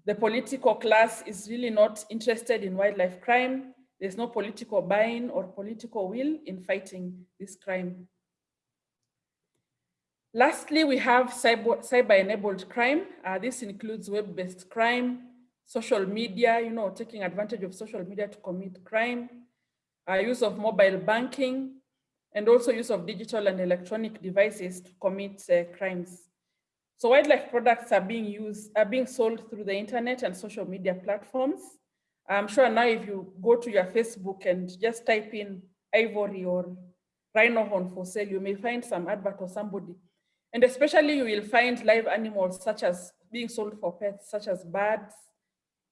the political class is really not interested in wildlife crime. There's no political buy-in or political will in fighting this crime. Lastly, we have cyber-enabled cyber crime. Uh, this includes web-based crime, social media, you know, taking advantage of social media to commit crime, uh, use of mobile banking, and also use of digital and electronic devices to commit uh, crimes. So wildlife products are being used, are being sold through the internet and social media platforms. I'm sure now if you go to your Facebook and just type in ivory or rhino horn for sale, you may find some advert or somebody and especially you will find live animals such as being sold for pets, such as birds,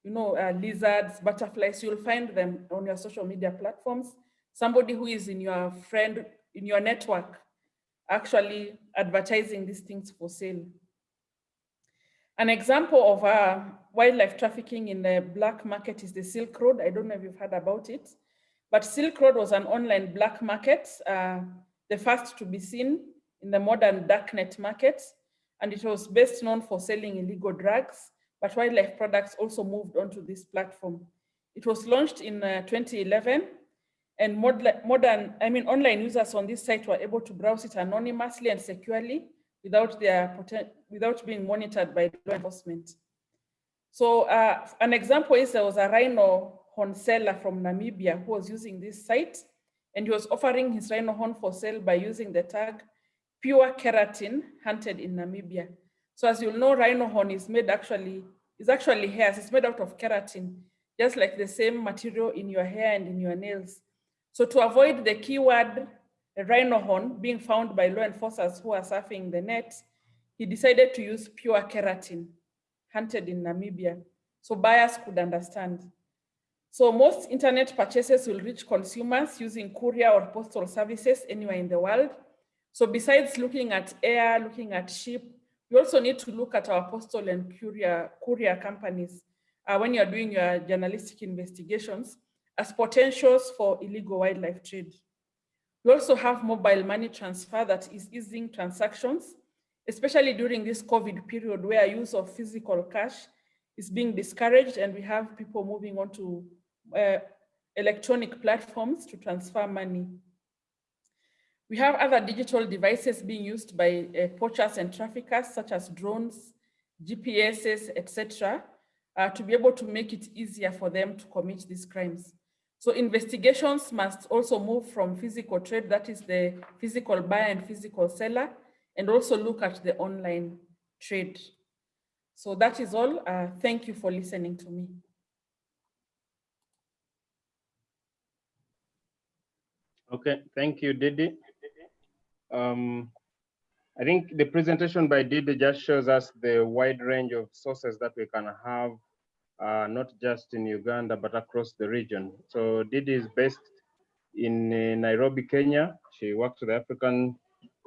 you know, uh, lizards, butterflies, you'll find them on your social media platforms. Somebody who is in your friend, in your network, actually advertising these things for sale. An example of uh, wildlife trafficking in the black market is the Silk Road. I don't know if you've heard about it, but Silk Road was an online black market, uh, the first to be seen in the modern darknet market, and it was best known for selling illegal drugs, but wildlife products also moved onto this platform. It was launched in uh, 2011, and modern, I mean, online users on this site were able to browse it anonymously and securely without their without being monitored by law enforcement. So uh, an example is there was a rhino horn seller from Namibia who was using this site and he was offering his rhino horn for sale by using the tag pure keratin hunted in Namibia. So as you'll know, rhino horn is made actually, is actually hairs, it's made out of keratin, just like the same material in your hair and in your nails. So to avoid the keyword rhino horn being found by law enforcers who are surfing the net, he decided to use pure keratin hunted in Namibia. So buyers could understand. So most internet purchases will reach consumers using courier or postal services anywhere in the world. So besides looking at air, looking at ship, we also need to look at our postal and courier, courier companies uh, when you're doing your journalistic investigations as potentials for illegal wildlife trade. We also have mobile money transfer that is easing transactions, especially during this COVID period where use of physical cash is being discouraged and we have people moving on to uh, electronic platforms to transfer money. We have other digital devices being used by uh, poachers and traffickers, such as drones, GPSs, etc. uh, to be able to make it easier for them to commit these crimes. So investigations must also move from physical trade, that is the physical buyer and physical seller, and also look at the online trade. So that is all. Uh, thank you for listening to me. Okay, thank you, Didi. Um, I think the presentation by Didi just shows us the wide range of sources that we can have, uh, not just in Uganda, but across the region. So Didi is based in uh, Nairobi, Kenya. She works with the African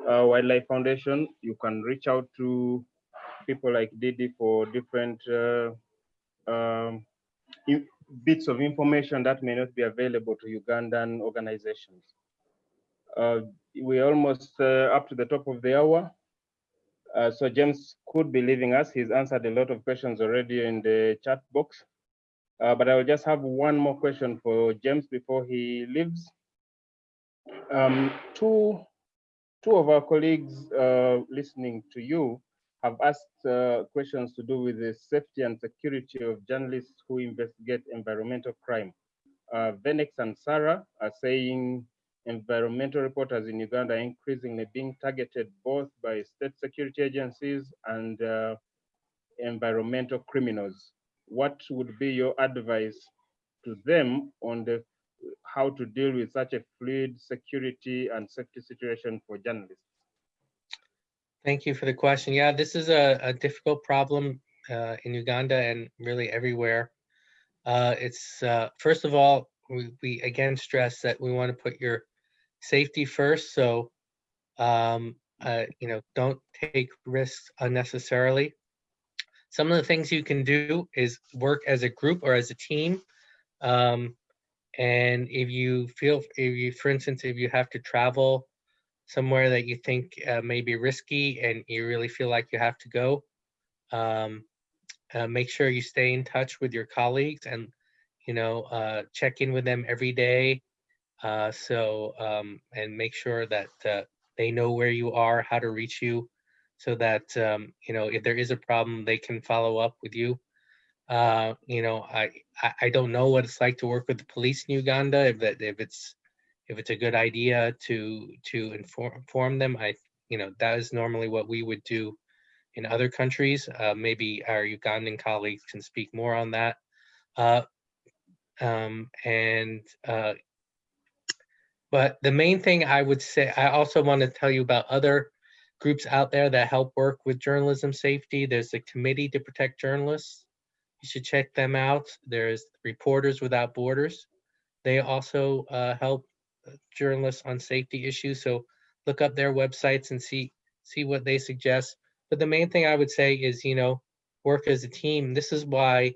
uh, Wildlife Foundation. You can reach out to people like Didi for different uh, um, bits of information that may not be available to Ugandan organizations. Uh, we're almost uh, up to the top of the hour. Uh, so James could be leaving us. He's answered a lot of questions already in the chat box. Uh, but I will just have one more question for James before he leaves. Um, two, two of our colleagues uh, listening to you have asked uh, questions to do with the safety and security of journalists who investigate environmental crime. Uh, Venex and Sarah are saying environmental reporters in Uganda are increasingly being targeted both by state security agencies and uh, environmental criminals. What would be your advice to them on the how to deal with such a fluid security and safety situation for journalists? Thank you for the question. Yeah, this is a, a difficult problem uh, in Uganda and really everywhere. Uh, it's uh, first of all, we, we again stress that we want to put your safety first. So, um, uh, you know, don't take risks unnecessarily. Some of the things you can do is work as a group or as a team. Um, and if you feel, if you, for instance, if you have to travel somewhere that you think uh, may be risky and you really feel like you have to go, um, uh, make sure you stay in touch with your colleagues and you know uh, check in with them every day. Uh, so um, and make sure that uh, they know where you are, how to reach you, so that um, you know if there is a problem, they can follow up with you. Uh, you know, I, I don't know what it's like to work with the police in Uganda. If that if it's if it's a good idea to to inform inform them, I you know that is normally what we would do in other countries. Uh, maybe our Ugandan colleagues can speak more on that. Uh, um, and uh, but the main thing I would say, I also want to tell you about other groups out there that help work with journalism safety. There's the Committee to Protect Journalists. You should check them out. There's Reporters Without Borders. They also uh, help journalists on safety issues. So look up their websites and see see what they suggest. But the main thing I would say is, you know, work as a team. This is why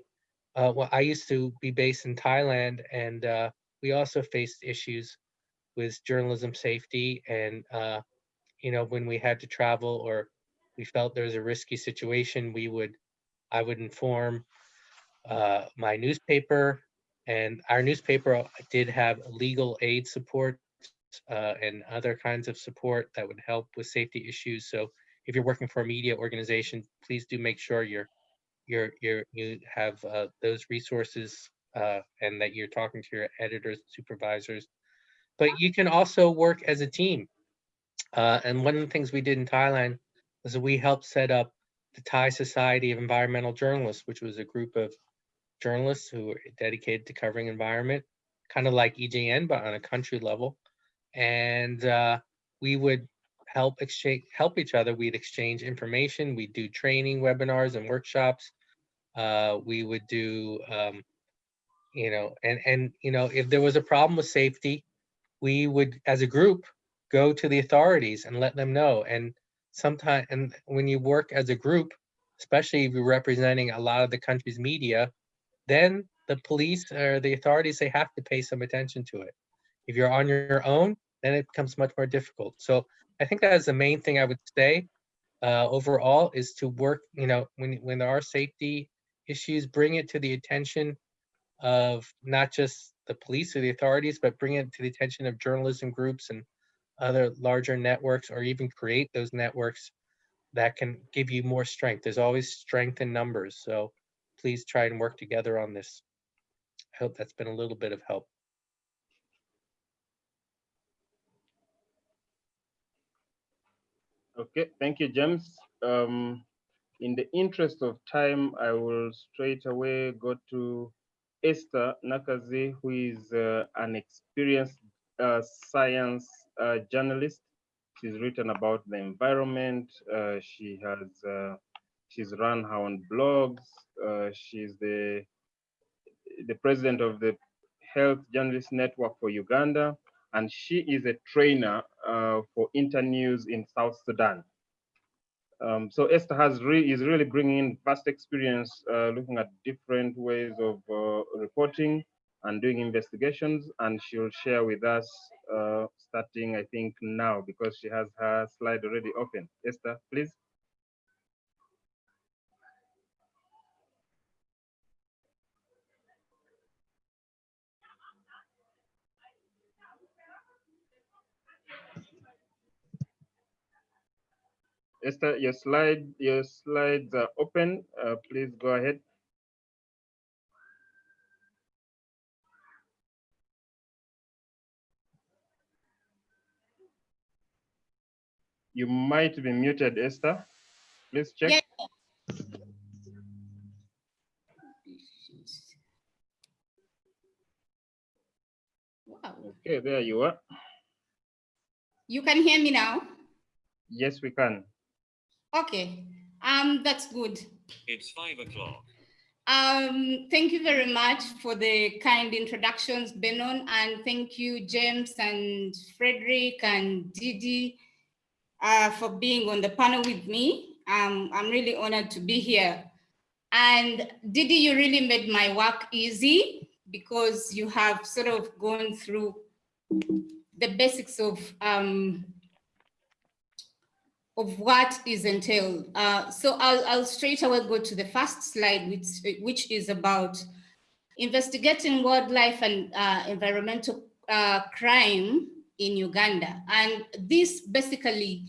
uh, well, I used to be based in Thailand, and uh, we also faced issues with journalism safety. And uh, you know, when we had to travel or we felt there was a risky situation, we would, I would inform uh, my newspaper, and our newspaper did have legal aid support uh, and other kinds of support that would help with safety issues. So if you're working for a media organization, please do make sure you're you're you're you have uh, those resources uh, and that you're talking to your editors, supervisors. But you can also work as a team. Uh, and one of the things we did in Thailand was we helped set up the Thai Society of Environmental Journalists, which was a group of journalists who were dedicated to covering environment, kind of like EJN, but on a country level. And uh, we would help exchange help each other. We'd exchange information we'd do training webinars and workshops. Uh, we would do um, you know and and you know if there was a problem with safety we would as a group go to the authorities and let them know. And sometimes and when you work as a group especially if you're representing a lot of the country's media then the police or the authorities they have to pay some attention to it. If you're on your own then it becomes much more difficult. So I think that is the main thing I would say uh, overall is to work, you know, when, when there are safety issues, bring it to the attention of not just the police or the authorities, but bring it to the attention of journalism groups and other larger networks, or even create those networks that can give you more strength. There's always strength in numbers. So please try and work together on this. I hope that's been a little bit of help. Okay, thank you, James. Um, in the interest of time, I will straight away go to Esther Nakkazi, who is uh, an experienced uh, science uh, journalist. She's written about the environment. Uh, she has uh, she's run her own blogs. Uh, she's the the president of the Health Journalist Network for Uganda, and she is a trainer uh, for Internews in South Sudan. Um, so Esther has re is really bringing in vast experience uh, looking at different ways of uh, reporting and doing investigations, and she'll share with us uh, starting, I think, now because she has her slide already open. Esther, please. Esther, your slide, your slides are open. Uh, please go ahead. You might be muted, Esther. Please check. Yeah. Wow, Okay, there you are. you can hear me now? Yes, we can. Okay, um, that's good. It's five o'clock. Um, thank you very much for the kind introductions, Benon, and thank you, James and Frederick and Didi, uh, for being on the panel with me. Um, I'm really honored to be here. And Didi, you really made my work easy because you have sort of gone through the basics of um, of what is entailed. Uh, so I'll, I'll straight away go to the first slide, which, which is about investigating wildlife and uh, environmental uh, crime in Uganda. And this basically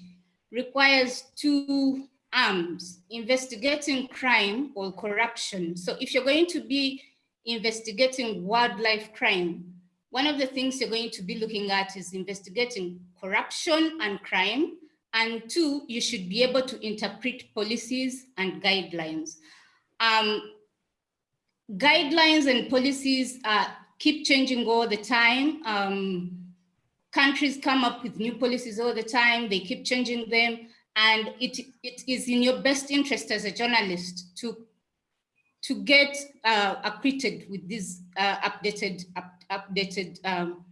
requires two arms, investigating crime or corruption. So if you're going to be investigating wildlife crime, one of the things you're going to be looking at is investigating corruption and crime, and two, you should be able to interpret policies and guidelines. Um, guidelines and policies uh, keep changing all the time. Um, countries come up with new policies all the time. They keep changing them. And it, it is in your best interest as a journalist to, to get uh, acquitted with these uh, updated, up, updated, um,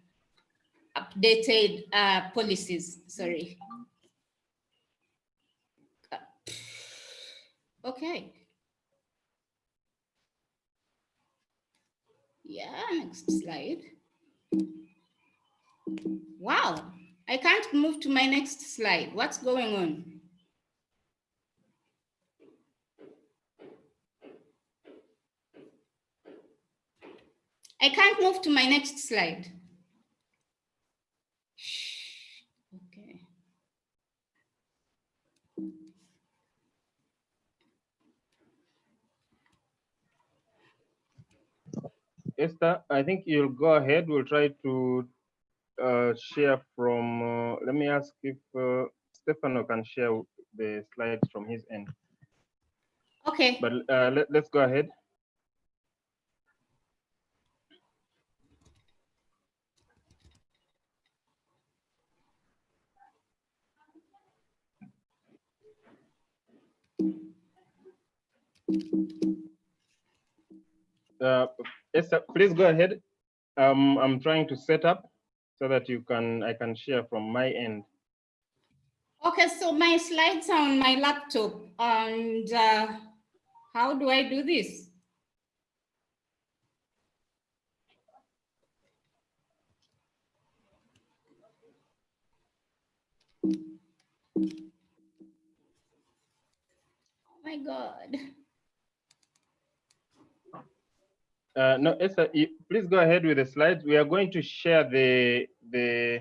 updated uh, policies, sorry. Okay. Yeah, next slide. Wow, I can't move to my next slide. What's going on? I can't move to my next slide. Okay. Esther, I think you'll go ahead. We'll try to uh, share from, uh, let me ask if uh, Stefano can share the slides from his end. Okay, But uh, let, let's go ahead. Uh, Esther, please go ahead. Um, I'm trying to set up so that you can, I can share from my end. okay, so my slides are on my laptop and uh, how do I do this? Oh my God. Uh, no, Esther, please go ahead with the slides. We are going to share the the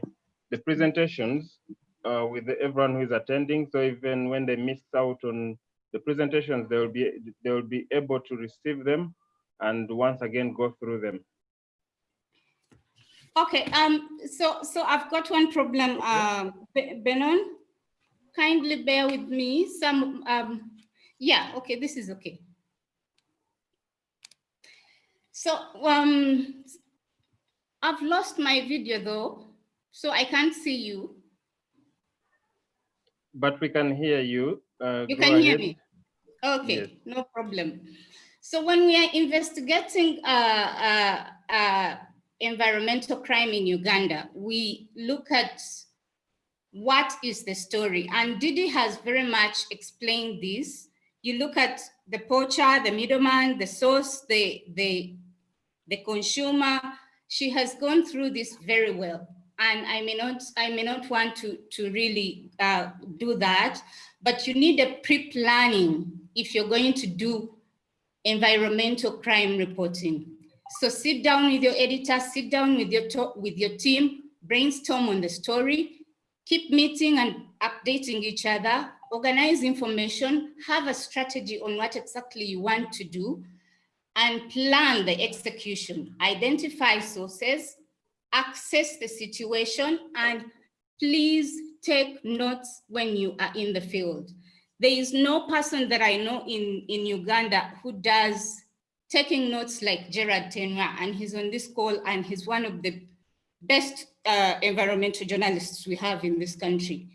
the presentations uh, with everyone who is attending. So even when they miss out on the presentations, they will be they will be able to receive them and once again go through them. Okay, um, so so I've got one problem, um, Be- Benon. Kindly bear with me. Some, um, yeah, okay, this is okay. So um, I've lost my video though, so I can't see you. But we can hear you. Uh, You can hear me? Okay, Yes. no problem. So when we are investigating uh, uh, uh, environmental crime in Uganda, we look at what is the story? And Didi has very much explained this. You look at the poacher, the middleman, the source, the, the, the consumer. She has gone through this very well. And I may not, I may not want to, to really uh, do that, but you need a pre-planning if you're going to do environmental crime reporting. So sit down with your editor, sit down with your, with your team, brainstorm on the story, keep meeting and updating each other, organize information, have a strategy on what exactly you want to do, and plan the execution. Identify sources, access the situation, and please take notes when you are in the field. There is no person that I know in, in Uganda who does taking notes like Gerard Tenywa, and he's on this call, and he's one of the best uh, environmental journalists we have in this country.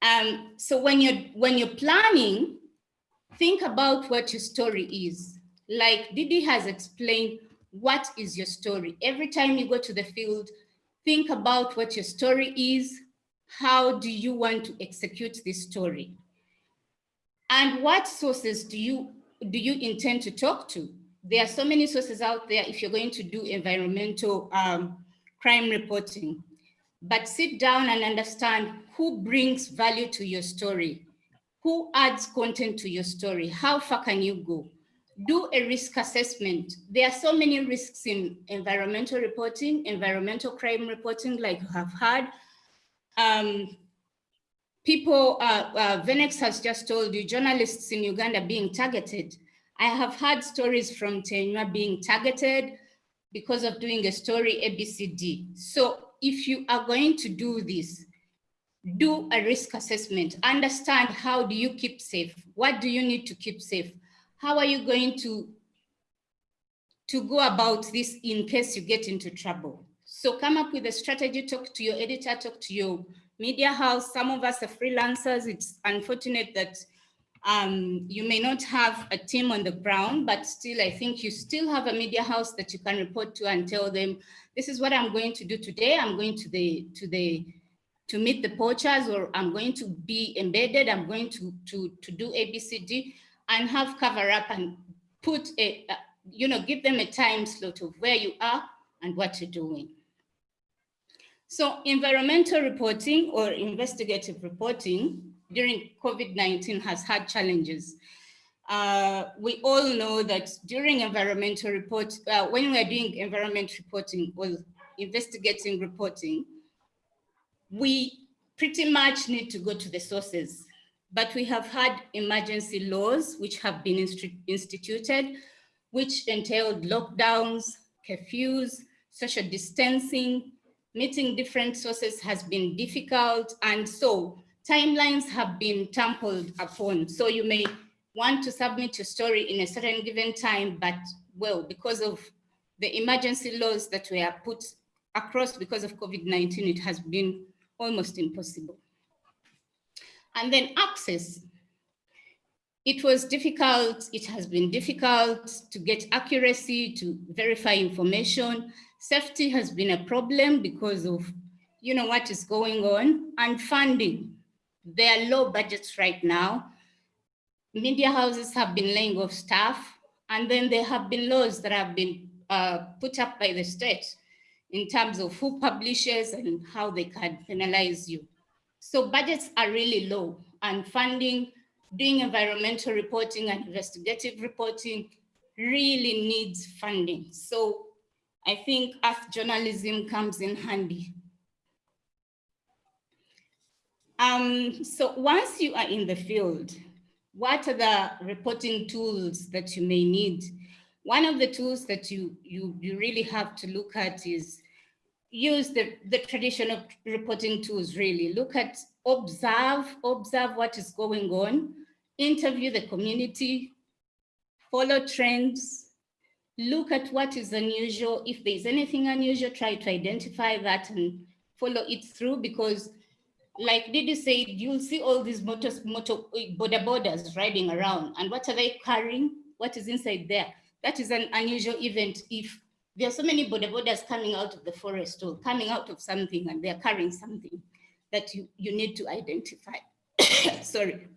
Um, so when you're when you're planning, think about what your story is. Like Didi has explained, what is your story? Every time you go to the field, think about what your story is. How do you want to execute this story? And what sources do you do you intend to talk to? There are so many sources out there if you're going to do environmental um, crime reporting. But sit down and understand who brings value to your story, who adds content to your story, how far can you go? Do a risk assessment. There are so many risks in environmental reporting, environmental crime reporting, like you have had. Um, people, uh, uh, Venex has just told you, journalists in Uganda being targeted. I have heard stories from Tenywa being targeted because of doing a story ABCD. So if you are going to do this, do a risk assessment, understand how do you keep safe? What do you need to keep safe? How are you going to, to go about this in case you get into trouble? So come up with a strategy, talk to your editor, talk to your media house. Some of us are freelancers. It's unfortunate that um, you may not have a team on the ground, but still, I think you still have a media house that you can report to and tell them, this is what I'm going to do today. I'm going to the, to the, to meet the poachers, or I'm going to be embedded. I'm going to, to, to do ABCD and have cover up and put a, a, you know, give them a time slot of where you are and what you're doing. So environmental reporting or investigative reporting during COVID-19 has had challenges. Uh, we all know that during environmental report, uh, when we are doing environment reporting or investigating reporting, we pretty much need to go to the sources. But we have had emergency laws which have been insti instituted, which entailed lockdowns, curfews, social distancing, meeting different sources has been difficult. And so timelines have been trampled upon. So you may want to submit your story in a certain given time, but well, because of the emergency laws that were put across because of COVID-19, it has been almost impossible. And then access. It was difficult, it has been difficult to get accuracy, to verify information. Safety has been a problem because of you know what is going on and funding. There are low budgets right now. Media houses have been laying off staff, and then there have been laws that have been uh, put up by the state in terms of who publishes and how they can penalize you. So budgets are really low and funding, doing environmental reporting and investigative reporting really needs funding. So I think earth journalism comes in handy. Um, so once you are in the field, what are the reporting tools that you may need? One of the tools that you, you, you really have to look at is use the, the traditional reporting tools really. Look at, observe, observe what is going on, interview the community, follow trends, look at what is unusual. If there's anything unusual, try to identify that and follow it through because like Didi said, you'll see all these motor, motor eh, boda bodas riding around and what are they carrying? What is inside there? That is an unusual event if there are so many borders coming out of the forest or coming out of something and they're carrying something that you, you need to identify. [COUGHS] Sorry.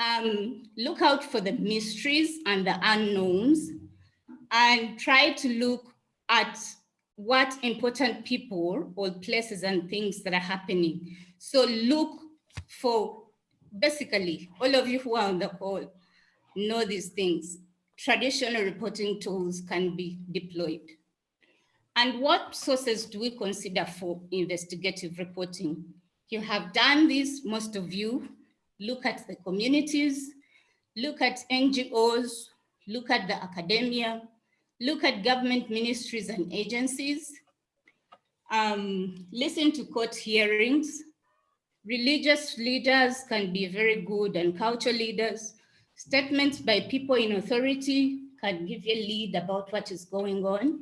Um, look out for the mysteries and the unknowns and try to look at what important people or places and things that are happening. So look for, basically, all of you who are on the call know these things. Traditional reporting tools can be deployed. And what sources do we consider for investigative reporting? You have done this, most of you. Look at the communities, look at NGOs, look at the academia, look at government ministries and agencies, um, listen to court hearings. Religious leaders can be very good and culture leaders. Statements by people in authority can give you a lead about what is going on.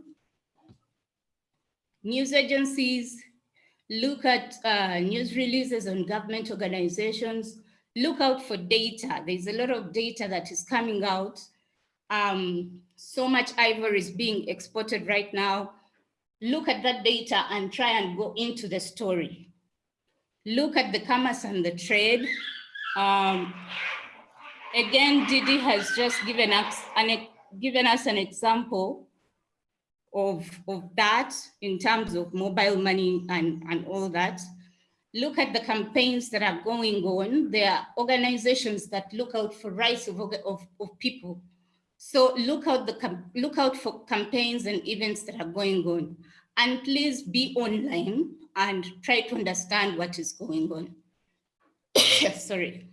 News agencies, look at uh, news releases on government organizations, look out for data. There's a lot of data that is coming out. Um, so much ivory is being exported right now. Look at that data and try and go into the story. Look at the commerce and the trade. Um, again, Didi has just given us an, given us an example of, of that in terms of mobile money and, and all that look at the campaigns that are going on. There are organizations that look out for rights of, of, of people. So look out, the, look out for campaigns and events that are going on. And please be online and try to understand what is going on. [COUGHS] Sorry.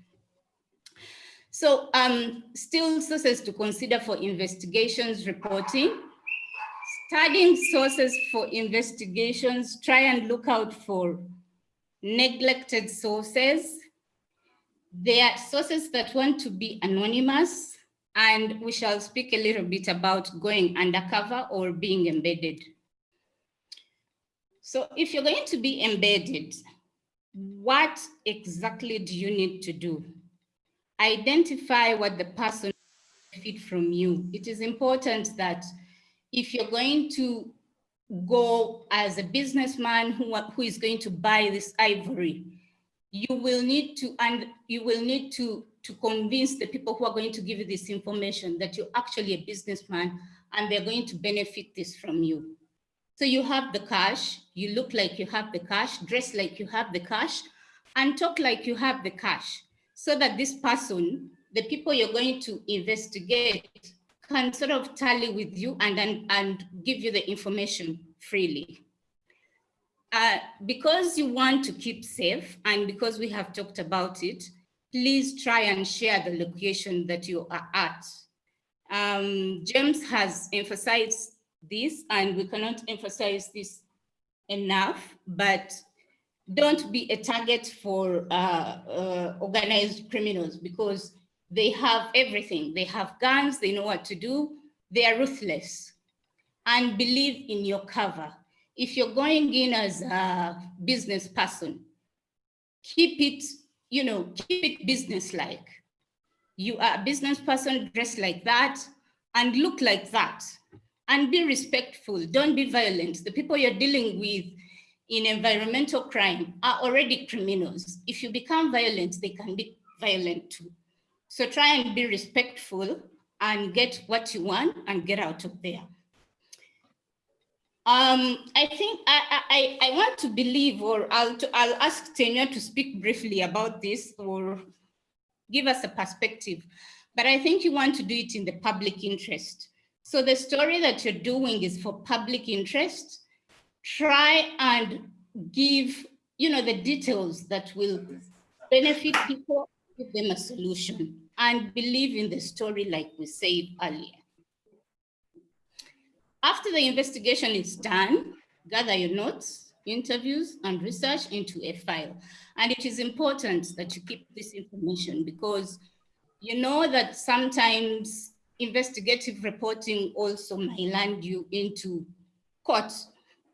So um, still sources to consider for investigations reporting. Studying sources for investigations, try and look out for neglected sources. There are sources that want to be anonymous, and we shall speak a little bit about going undercover or being embedded. So if you're going to be embedded, what exactly do you need to do? Identify what the person benefit from you. It is important that if you're going to go as a businessman who, who is going to buy this ivory, you will need to, and you will need to, to convince the people who are going to give you this information that you're actually a businessman and they're going to benefit this from you. So you have the cash, you look like you have the cash, dress like you have the cash, and talk like you have the cash, so that this person, the people you're going to investigate, can sort of tally with you and, and, and give you the information freely. Uh, because you want to keep safe and because we have talked about it, please try and share the location that you are at. Um, James has emphasized this and we cannot emphasize this enough, but don't be a target for uh, uh, organized criminals because they have everything. They have guns, they know what to do. They are ruthless and believe in your cover. If you're going in as a business person, keep it, you know, keep it business-like. You are a business person, dress like that and look like that and be respectful. Don't be violent. The people you're dealing with in environmental crime are already criminals. If you become violent, they can be violent too. So try and be respectful and get what you want and get out of there. Um, I think I, I, I want to believe, or I'll, I'll ask Tanya to speak briefly about this or give us a perspective, but I think you want to do it in the public interest. So the story that you're doing is for public interest. Try and give, you know, the details that will benefit people give them a solution, and believe in the story like we said earlier. After the investigation is done, gather your notes, interviews, and research into a file. And it is important that you keep this information because you know that sometimes investigative reporting also may land you into court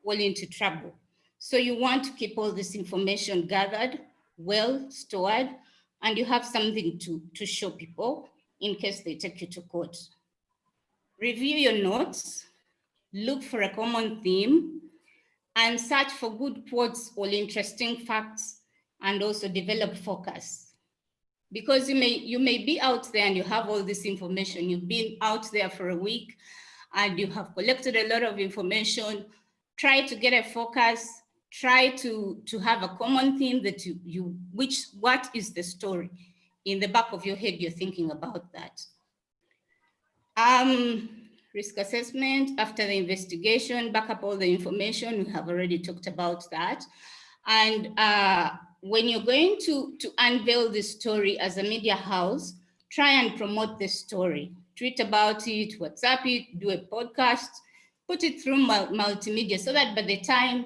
or into trouble. So you want to keep all this information gathered, well stored, and you have something to, to show people in case they take you to court. Review your notes, look for a common theme, and search for good quotes or interesting facts, and also develop focus. Because you may, you may be out there and you have all this information, you've been out there for a week, and you have collected a lot of information, try to get a focus, try to, to have a common theme that you, you, which, what is the story? In the back of your head, you're thinking about that. Um, risk assessment, after the investigation, back up all the information, we have already talked about that. And uh, when you're going to, to unveil the story as a media house, try and promote the story. Tweet about it, WhatsApp it, do a podcast, put it through multimedia so that by the time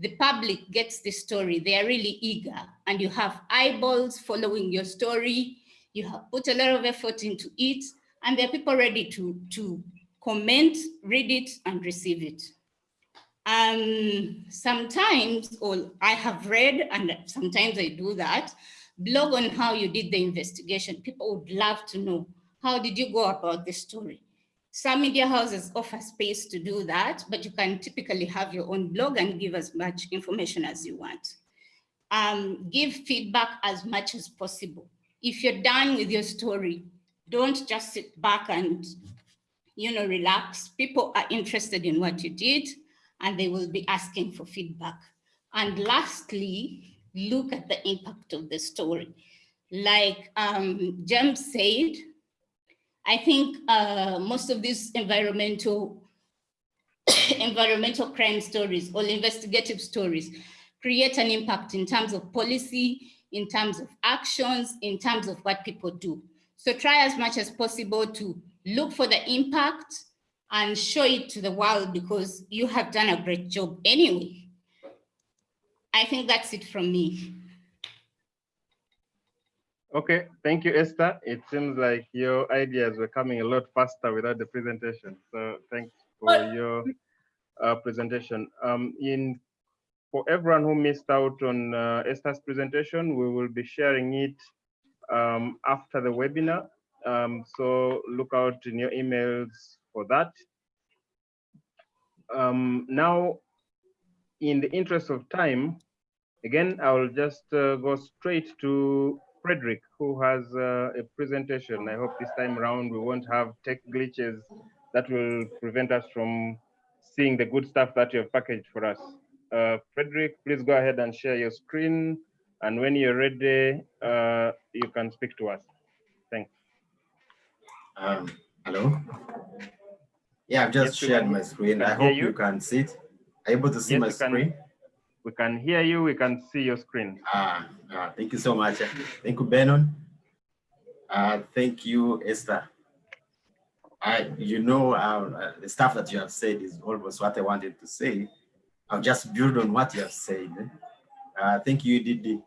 the public gets the story, they are really eager and you have eyeballs following your story. You have put a lot of effort into it and there are people ready to, to comment, read it and receive it. Um, sometimes, or I have read, and sometimes I do that, blog on how you did the investigation. People would love to know, how did you go about the story? Some media houses offer space to do that, but you can typically have your own blog and give as much information as you want. Um, give feedback as much as possible. If you're done with your story, don't just sit back and you know, relax. People are interested in what you did and they will be asking for feedback. And lastly, look at the impact of the story. Like um, said, I think uh, most of these environmental [COUGHS] environmental crime stories or investigative stories create an impact in terms of policy, in terms of actions, in terms of what people do. So try as much as possible to look for the impact and show it to the world because you have done a great job anyway. I think that's it from me. Okay, thank you, Esther. It seems like your ideas were coming a lot faster without the presentation. So thanks for your uh, presentation. Um, in For everyone who missed out on uh, Esther's presentation, we will be sharing it um, after the webinar. Um, so look out in your emails for that. Um, now, in the interest of time, again, I will just uh, go straight to Frederick, who has uh, a presentation. I hope this time around we won't have tech glitches that will prevent us from seeing the good stuff that you have packaged for us. Uh, Frederick, please go ahead and share your screen. And when you're ready, uh, you can speak to us. Thanks. Um, hello. Yeah, I've just Yes, shared my screen. I hope you. you can see it. Are you able to see Yes, my screen? can. We can hear you, we can see your screen. Ah, ah, thank you so much. Thank you, Benon. Uh, thank you, Esther. I, you know, uh, the stuff that you have said is almost what I wanted to say. I'll just build on what you have said. Uh, thank you, Didi.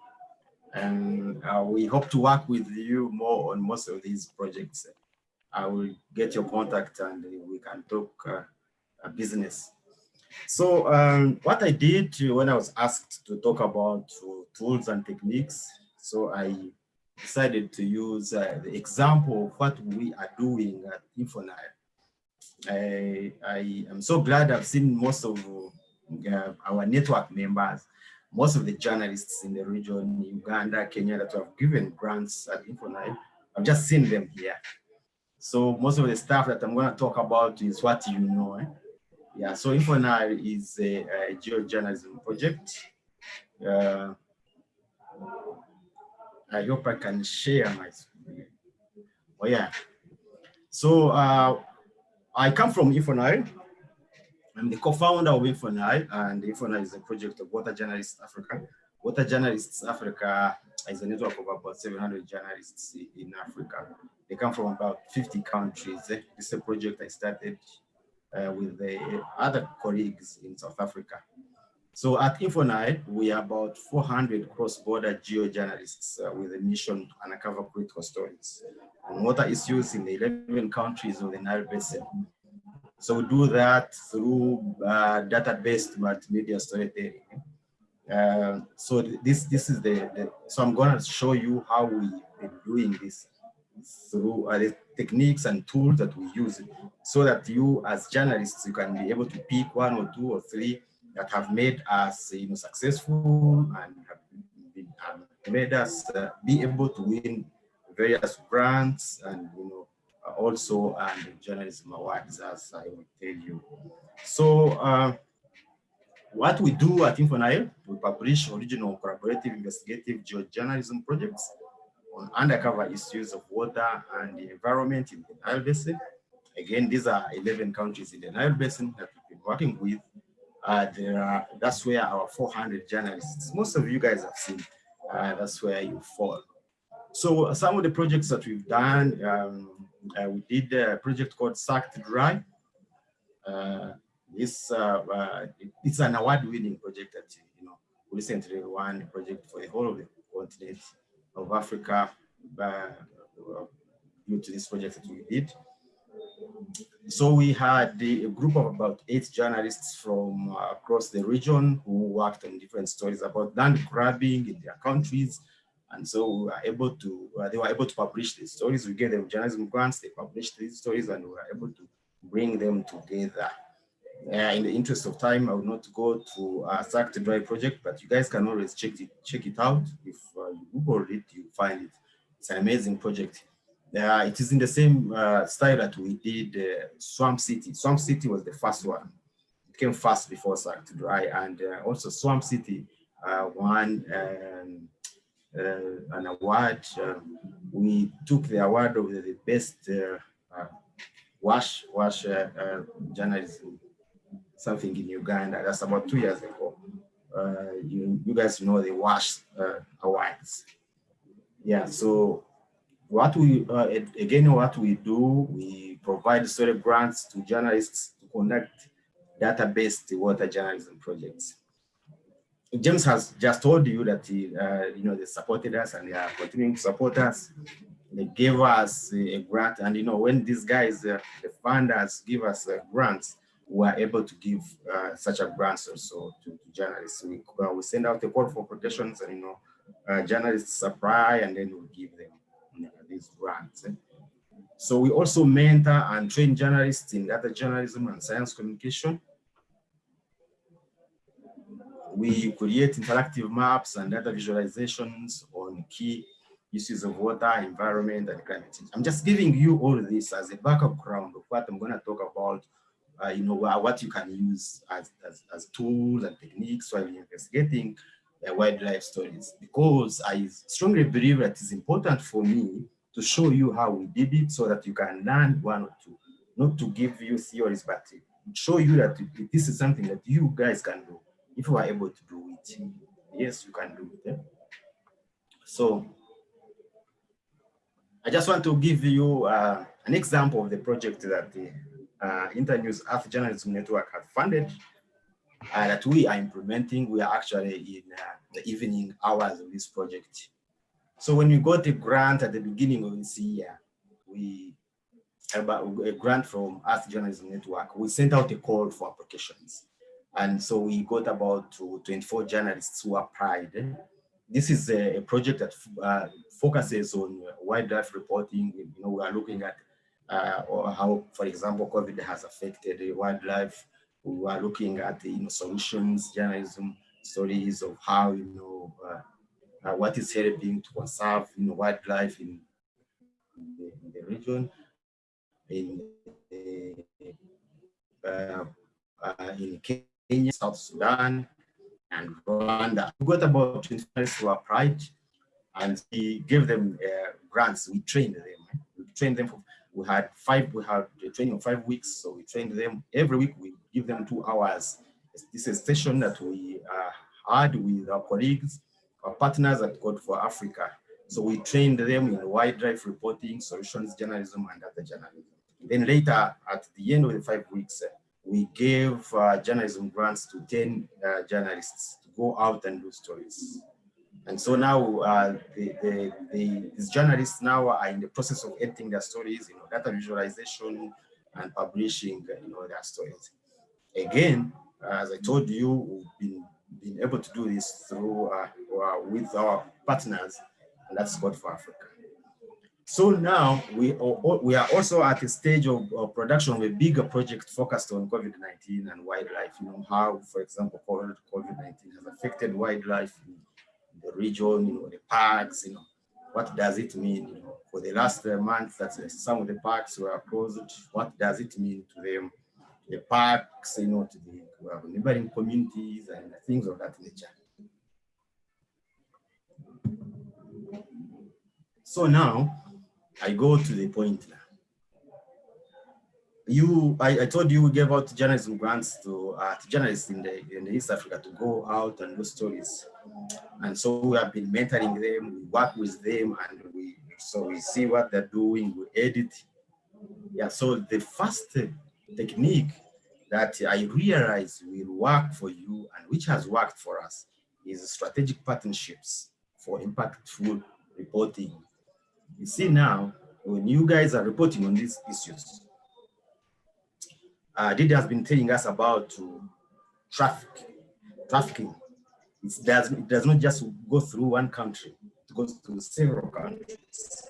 And uh, we hope to work with you more on most of these projects. I will get your contact and we can talk business. So um, what I did when I was asked to talk about tools and techniques, so I decided to use uh, the example of what we are doing at Infonile. I, I am so glad I've seen most of uh, our network members, most of the journalists in the region, Uganda, Kenya, that have given grants at Infonile. I've just seen them here. So most of the stuff that I'm going to talk about is what you know. Eh? Yeah, so Infonile is a, a geojournalism project. Uh, I hope I can share my screen. Oh yeah. So uh, I come from Infonile. I'm the co-founder of Infonile, and Infonile is a project of Water Journalists Africa. Water Journalists Africa is a network of about 700 journalists in Africa. They come from about 50 countries. This is a project I started uh, with the other colleagues in South Africa. So at InfoNile, we are about 400 cross-border geo-journalists uh, with a mission to uncover critical stories on water issues in the 11 countries of the Nile Basin. So we do that through uh, data-based multimedia storytelling. Uh, so this this is the, the, so I'm going to show you how we've been doing this through uh, techniques and tools that we use so that you as journalists you can be able to pick one or two or three that have made us you know successful and have made us uh, be able to win various grants and you know also and journalism awards as I will tell you. So uh, what we do at InfoNile, we publish original collaborative investigative geojournalism projects undercover issues of water and the environment in the Nile Basin. Again, these are 11 countries in the Nile Basin that we've been working with. Uh, there are, that's where our 400 journalists, most of you guys have seen, uh, that's where you fall. So some of the projects that we've done, um, uh, we did a project called Sucked Dry. Uh, this uh, uh, it's an award-winning project that you know recently won a project for the whole of the continent of Africa uh, due to this project that we did. So we had a group of about eight journalists from uh, across the region who worked on different stories about land grabbing in their countries. And so we were able to, uh, they were able to publish these stories. We gave them journalism grants, they published these stories and we were able to bring them together. Uh, in the interest of time, I will not go to Sucked Dry project, but you guys can always check it, check it out. If uh, you Google it, you find it. It's an amazing project. Uh, it is in the same uh, style that we did uh, Swamp City. Swamp City was the first one. It came first before Sucked Dry, and uh, also Swamp City uh, won um, uh, an award. we took the award of the best wash wash journalism something in Uganda. That's about two years ago. Uh, you, you guys know the WASH uh, awards. Yeah, so what we, uh, again, what we do, we provide story grants to journalists to conduct data-based water journalism projects. James has just told you that, he, uh, you know, they supported us and they are continuing to support us. They gave us a grant and, you know, when these guys, uh, the funders give us uh, grants, were able to give uh, such a grants also to, to journalists. We, uh, we send out a call for quotations and, you know, uh, journalists apply and then we give them you know, these grants. So we also mentor and train journalists in data journalism and science communication. We create interactive maps and data visualizations on key issues of water, environment, and climate change. I'm just giving you all this as a background of what I'm going to talk about uh, you know, what you can use as, as, as tools and techniques while investigating uh, wildlife stories. Because I strongly believe that it's important for me to show you how we did it so that you can learn one or two, not to give you theories, but to show you that this is something that you guys can do if you are able to do it. Yes, you can do it. Yeah? So I just want to give you uh, an example of the project that the uh, Internews Earth Journalism Network has funded uh, that we are implementing. We are actually in uh, the evening hours of this project. So when we got a grant at the beginning of this year, we about a grant from Earth Journalism Network, we sent out a call for applications. And so we got about 24 journalists who applied. This is a, a project that uh, focuses on wildlife reporting. You know, we are looking at uh, or how, for example, COVID has affected wildlife. We are looking at the you know, solutions, journalism, stories of how, you know, uh, uh, what is helping to conserve, you know, wildlife in, in, the, in the, region, in, uh, uh, in Kenya, South Sudan, and Rwanda. We got about 20 who applied and we gave them uh, grants. We trained them. We trained them for we had five, we had a training of five weeks. So we trained them every week. We give them two hours. This is a session that we uh, had with our colleagues our partners at Code for Africa. So we trained them in wildlife reporting, solutions journalism, and other journalism. Then later, at the end of the five weeks, we gave uh, journalism grants to 10 uh, journalists to go out and do stories. And so now uh, the, the, the, these journalists now are in the process of editing their stories, you know, data visualization and publishing, you know, their stories. Again, as I told you, we've been, been able to do this through uh, with our partners, and that's Code for Africa. So now we are, we are also at a stage of, of production of a bigger project focused on COVID-19 and wildlife. You know how, for example, COVID-19 has affected wildlife in the region, you know, the parks, you know, what does it mean? You know, for the last uh, month that uh, some of the parks were closed, what does it mean to them? The parks, you know, to the neighboring communities and things of that nature. So now I go to the point now. You, I, I told you we gave out journalism grants to, uh, to journalists in the in East Africa to go out and do stories. And so we have been mentoring them, we work with them, and we so we see what they're doing, we edit. Yeah, so the first technique that I realize will work for you and which has worked for us is strategic partnerships for impactful reporting. You see now, when you guys are reporting on these issues, uh, Didi has been telling us about uh, traffic, trafficking it does, it does not just go through one country, it goes through several countries.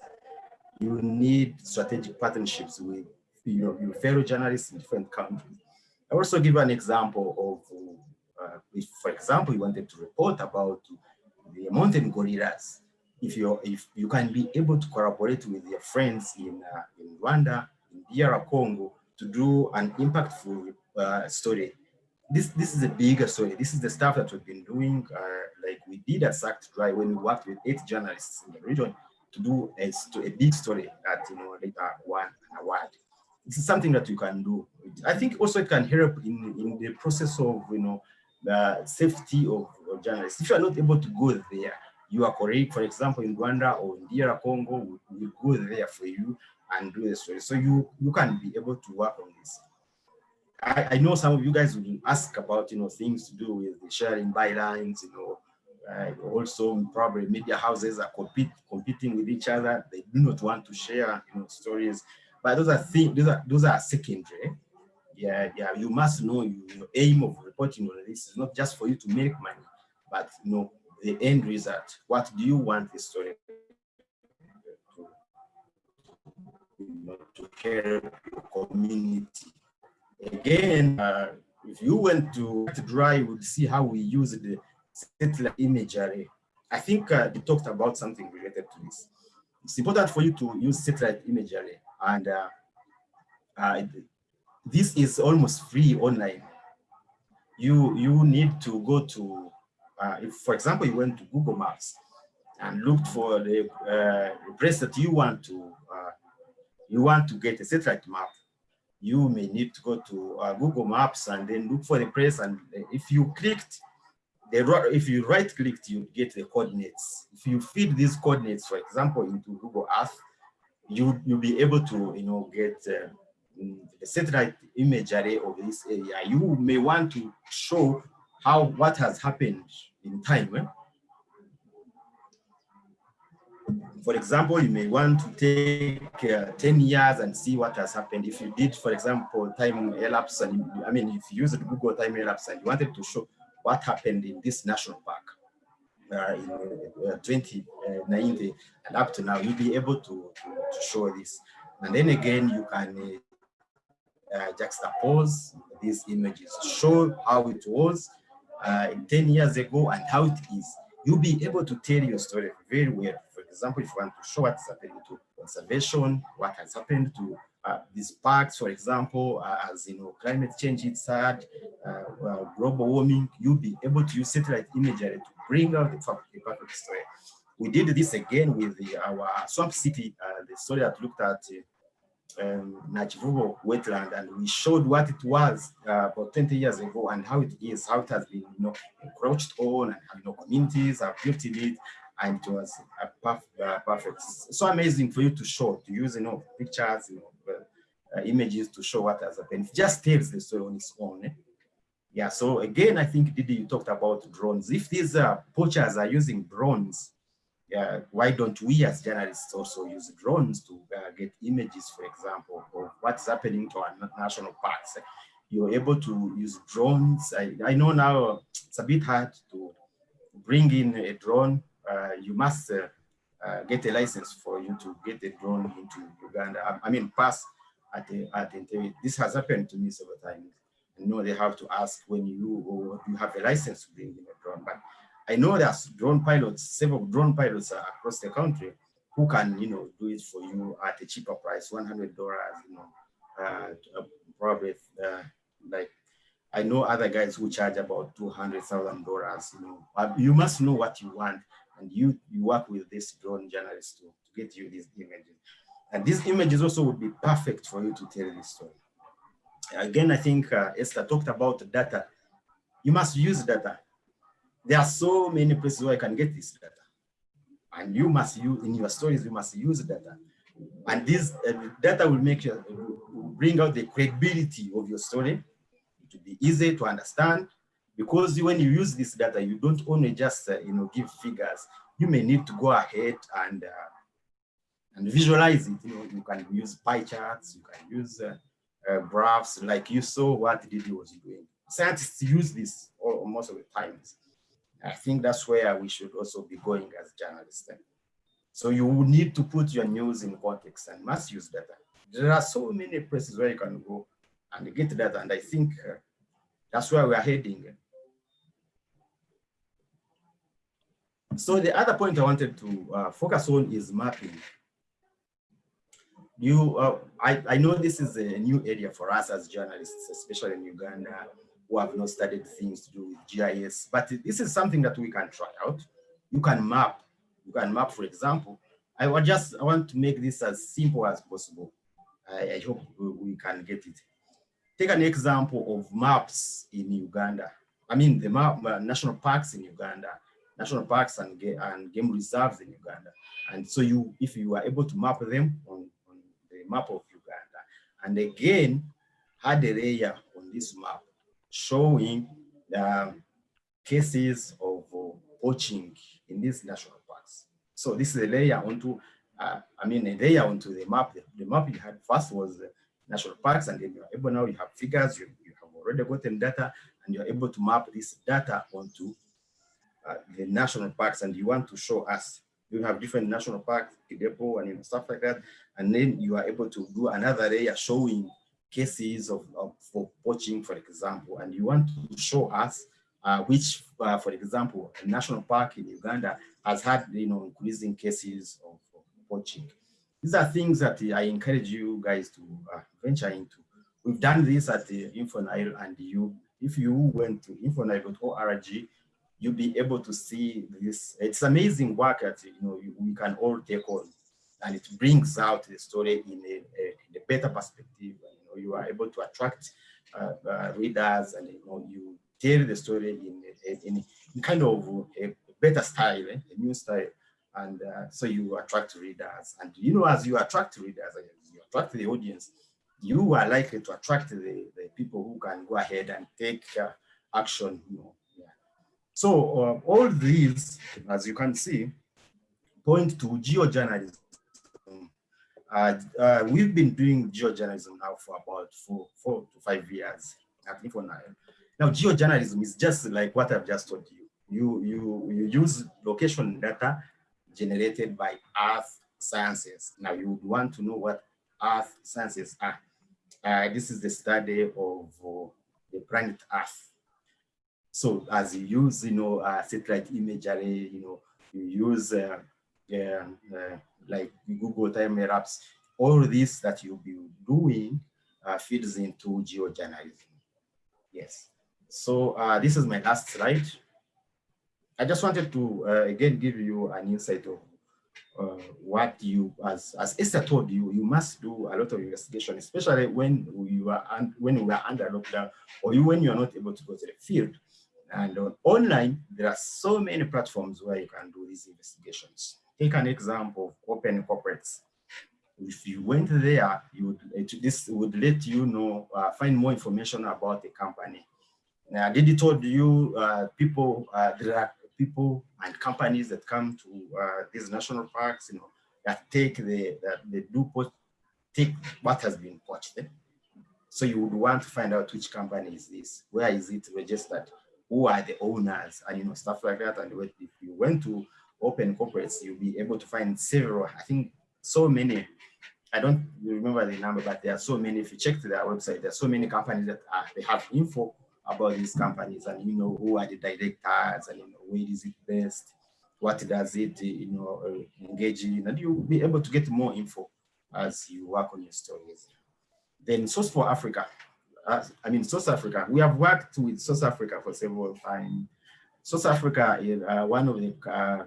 You need strategic partnerships with your, your fellow journalists in different countries. I also give an example of, uh, if, for example, you wanted to report about the mountain gorillas, if you if you can be able to collaborate with your friends in uh, in Rwanda, in DR Congo, to do an impactful uh, story this this is a bigger story. This is the stuff that we've been doing. Uh, like we did a Sucked Dry when we worked with eight journalists in the region to do a, a big story that you know later won an award. This is something that you can do. I think also it can help in in the process of you know the safety of, of journalists. If you are not able to go there, your colleague, for example, in Rwanda or in DR Congo, will, will go there for you and do the story. So you you can be able to work on this. I, I, know some of you guys will ask about, you know, things to do with the sharing bylines, you know, uh, also probably media houses are compete, competing with each other. They do not want to share, you know, stories, but those are things, those are, those are secondary. Yeah, yeah, you must know you, your aim of reporting on this is not just for you to make money, but, you know, the end result. What do you want the story to, you know, to help your community Again, uh, if you went to dry, you would see how we use the satellite imagery. I think uh, they talked about something related to this. It's important for you to use satellite imagery, and uh, uh, this is almost free online. You you need to go to, uh, if for example you went to Google Maps and looked for the, uh, place that you want to uh, you want to get a satellite map you may need to go to uh, Google Maps and then look for the place. And if you clicked, the if you right clicked, you get the coordinates. If you feed these coordinates, for example, into Google Earth, you you'll be able to you know get uh, the satellite imagery of this area. You may want to show how what has happened in time. Eh? For example, you may want to take uh, 10 years and see what has happened. If you did, for example, time elapse, and you, I mean, if you use Google time elapse and you wanted to show what happened in this national park uh, in uh, 2090 and up to now, you'll be able to, to, to show this. And then again, you can uh, juxtapose these images, show how it was uh, 10 years ago and how it is. You'll be able to tell your story very well example, if you want to show what's happening to conservation, what has happened to uh, these parks, for example, uh, as you know, climate change it's had, uh, uh global warming, you'll be able to use satellite imagery to bring out the perfect story. We did this again with the, our Swamp City, uh, the story that looked at um, Nakivubo wetland and we showed what it was uh, about 20 years ago and how it is, how it has been you know, encroached on and you know, communities have built in it and it was a perf uh, perfect. So amazing for you to show, to use you know, pictures, you know, uh, images to show what has happened. It just tells the story on its own. Eh? Yeah, so again, I think Didi, you talked about drones. If these uh, poachers are using drones, yeah, why don't we as journalists also use drones to uh, get images, for example, of what's happening to our national parks? You're able to use drones. I, I know now it's a bit hard to bring in a drone. Uh, you must uh, uh, get a license for you to get a drone into Uganda. I, I mean, pass at the, at the, this has happened to me several times. I know they have to ask when you or you have a license to bring in a drone, but I know there's drone pilots, several drone pilots across the country who can, you know, do it for you at a cheaper price, $100, you know, uh, probably uh, like, I know other guys who charge about $200,000, you know, you must know what you want and you, you work with this drone journalist to, to get you these images. And these images also would be perfect for you to tell this story. Again, I think uh, Esther talked about data. You must use data. There are so many places where I can get this data. And you must use, in your stories, you must use data. And this uh, data will make you, will bring out the credibility of your story. It will be easy to understand because when you use this data, you don't only just, uh, you know, give figures. You may need to go ahead and uh, and visualize it. You know, you can use pie charts, you can use uh, uh, graphs, like you saw what Didi was doing. Scientists use this all, most of the times. I think that's where we should also be going as journalists. So you need to put your news in context and must use data. There are so many places where you can go and get data, and I think uh, that's where we are heading. So the other point I wanted to uh, focus on is mapping you, uh, I, I know this is a new area for us as journalists, especially in Uganda, who have not studied things to do with GIS, but this is something that we can try out. You can map, you can map, for example. I just, I want to make this as simple as possible. I, I hope we can get it. Take an example of maps in Uganda. I mean, the map, national parks in Uganda, national parks and, and game reserves in Uganda. And so you, if you are able to map them on the map of Uganda. And again, had a layer on this map showing the cases of uh, poaching in these national parks. So this is a layer onto, uh, I mean, a layer onto the map. The, the map you had first was the national parks, and then you're able now you have figures, you, you have already gotten data, and you're able to map this data onto uh, the national parks, and you want to show us you have different national parks, Kidepo and you know, stuff like that. And then you are able to do another layer showing cases of, of for poaching, for example, and you want to show us uh, which, uh, for example, a national park in Uganda has had, you know, increasing cases of, of poaching. These are things that I encourage you guys to uh, venture into. We've done this at the InfoNile and you, if you went to infonile.org, you'll be able to see this. It's amazing work that you know you, we can all take on, and it brings out the story in a, a, in a better perspective. You know, you are able to attract uh, uh, readers, and you know you tell the story in in, in kind of a better style, eh? a new style, and uh, so you attract readers. And you know, as you attract readers, you attract the audience, you are likely to attract the, the people who can go ahead and take uh, action, you know, so uh, all these, as you can see, point to geojournalism. Uh, uh, we've been doing geojournalism now for about four, four to five years at InfoNile. Now, geojournalism is just like what I've just told you. You, you, you use location data generated by Earth sciences. Now, you would want to know what Earth sciences are. Uh, this is the study of uh, the planet Earth. So as you use, you know, uh, satellite imagery, you know, you use uh, uh, like Google time maps, all this that you'll be doing uh, feeds into geojournalism. Yes. So uh, this is my last slide. I just wanted to uh, again give you an insight of uh, what you, as, as Esther told you, you must do a lot of investigation, especially when you are when we are under lockdown or you, when you are not able to go to the field. And on online, there are so many platforms where you can do these investigations. Take an example of OpenCorporates. If you went there, you would, this would let you know, uh, find more information about the company. Now, Didi told you uh, people, uh, there are people and companies that come to uh, these national parks, you know, that take the, that they do put, take what has been poached. Eh? So you would want to find out which company is this, where is it registered, who are the owners, and you know, stuff like that. And if you went to OpenCorporates, you'll be able to find several, I think so many, I don't remember the number, but there are so many, if you check to their website, there are so many companies that are, they have info about these companies and you know who are the directors and you know where is it best? What does it you know uh, engage in? And you'll be able to get more info as you work on your stories. Then source for africa. uh, i mean source africa. We have worked with source africa for several times source africa is uh, one of the uh,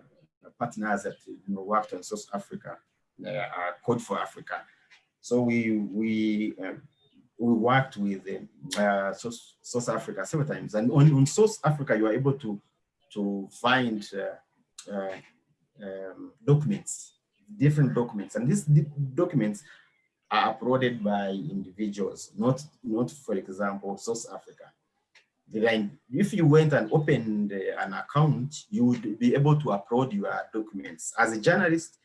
partners that you know worked on source africa uh, code for africa. So we we uh, we worked with uh, South, South Africa several times, and on, on South Africa, you are able to to find uh, uh, um, documents, different documents, and these documents are uploaded by individuals, not not for example South Africa. Then, if you went and opened an account, you would be able to upload your documents as a journalist.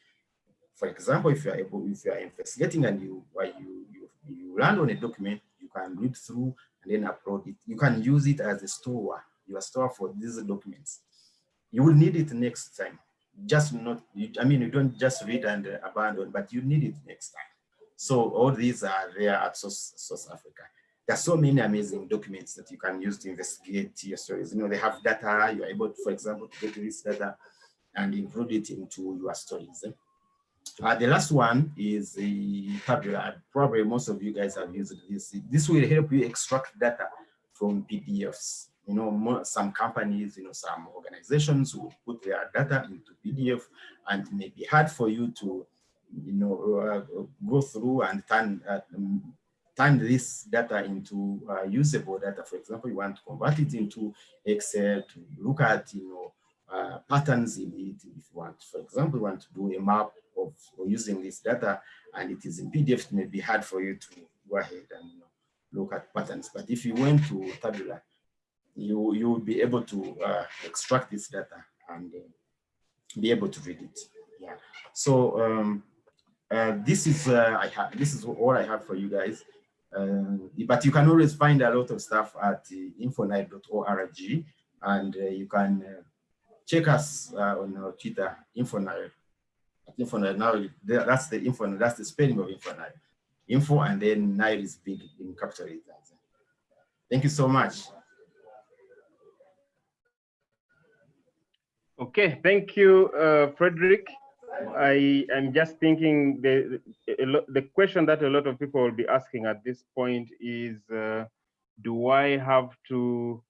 For example, if you are able, if you are investigating and you you you land on a document, you can read through and then upload it. You can use it as a store, your store for these documents. You will need it next time. Just not, I mean, you don't just read and uh, abandon, but you need it next time. So all these are there at South, South Africa. There are so many amazing documents that you can use to investigate your stories. You know, they have data, you're able, to, for example, to get this data and include it into your stories. Eh? Uh, the last one is the Tabula. Probably most of you guys have used this. This will help you extract data from PDFs. You know, some companies, you know, some organizations will put their data into PDF and it may be hard for you to, you know, uh, go through and turn, uh, turn this data into uh, usable data. For example, you want to convert it into Excel to look at, you know, uh, patterns in it. If you want, for example, you want to do a map of using this data and it is in PDF, it may be hard for you to go ahead and you know, look at patterns. But if you went to Tabula, you, you will be able to uh, extract this data and uh, be able to read it. Yeah. So um, uh, this is uh, I have this is all I have for you guys. Uh, but you can always find a lot of stuff at uh, infonile.org and you can check us on our Twitter, Infonile info now that's the info that's the spelling of info now info and then nile is big in capital letters. Thank you so much. Okay thank you uh, frederick i am just thinking the the question that a lot of people will be asking at this point is uh, do i have to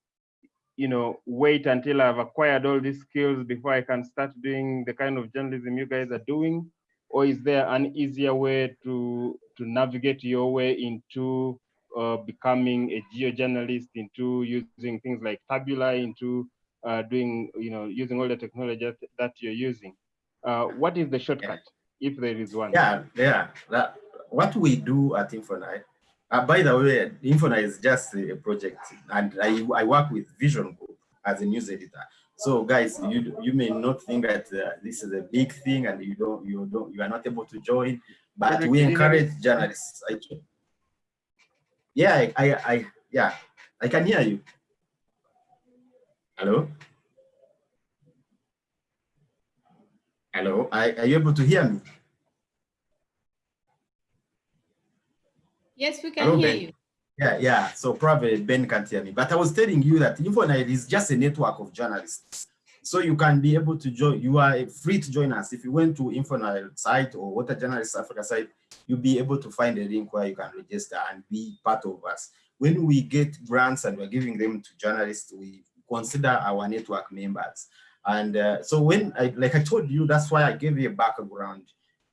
you know, wait until I've acquired all these skills before I can start doing the kind of journalism you guys are doing? Or is there an easier way to, to navigate your way into uh, becoming a geo-journalist, into using things like Tabula, into uh, doing, you know, using all the technology that you're using? Uh, what is the shortcut, if there is one? Yeah, yeah. That, what we do at Infonile uh, by the way, Infona is just a project, and I, I work with Vision Group as a news editor. So, guys, you you may not think that uh, this is a big thing, and you don't you don't you are not able to join, but we encourage journalists. I, yeah, I, I, I yeah, I can hear you. Hello. Hello, are, are you able to hear me? Yes, we can Hello, hear ben. you. Yeah, yeah. So probably Ben can't hear me, but I was telling you that Infonile is just a network of journalists. So you can be able to join, you are free to join us. If you went to Infonile site or Water Journalists Africa site, you'll be able to find a link where you can register and be part of us. When we get grants and we're giving them to journalists, we consider our network members. And uh, so when, I, like I told you, that's why I gave you a background.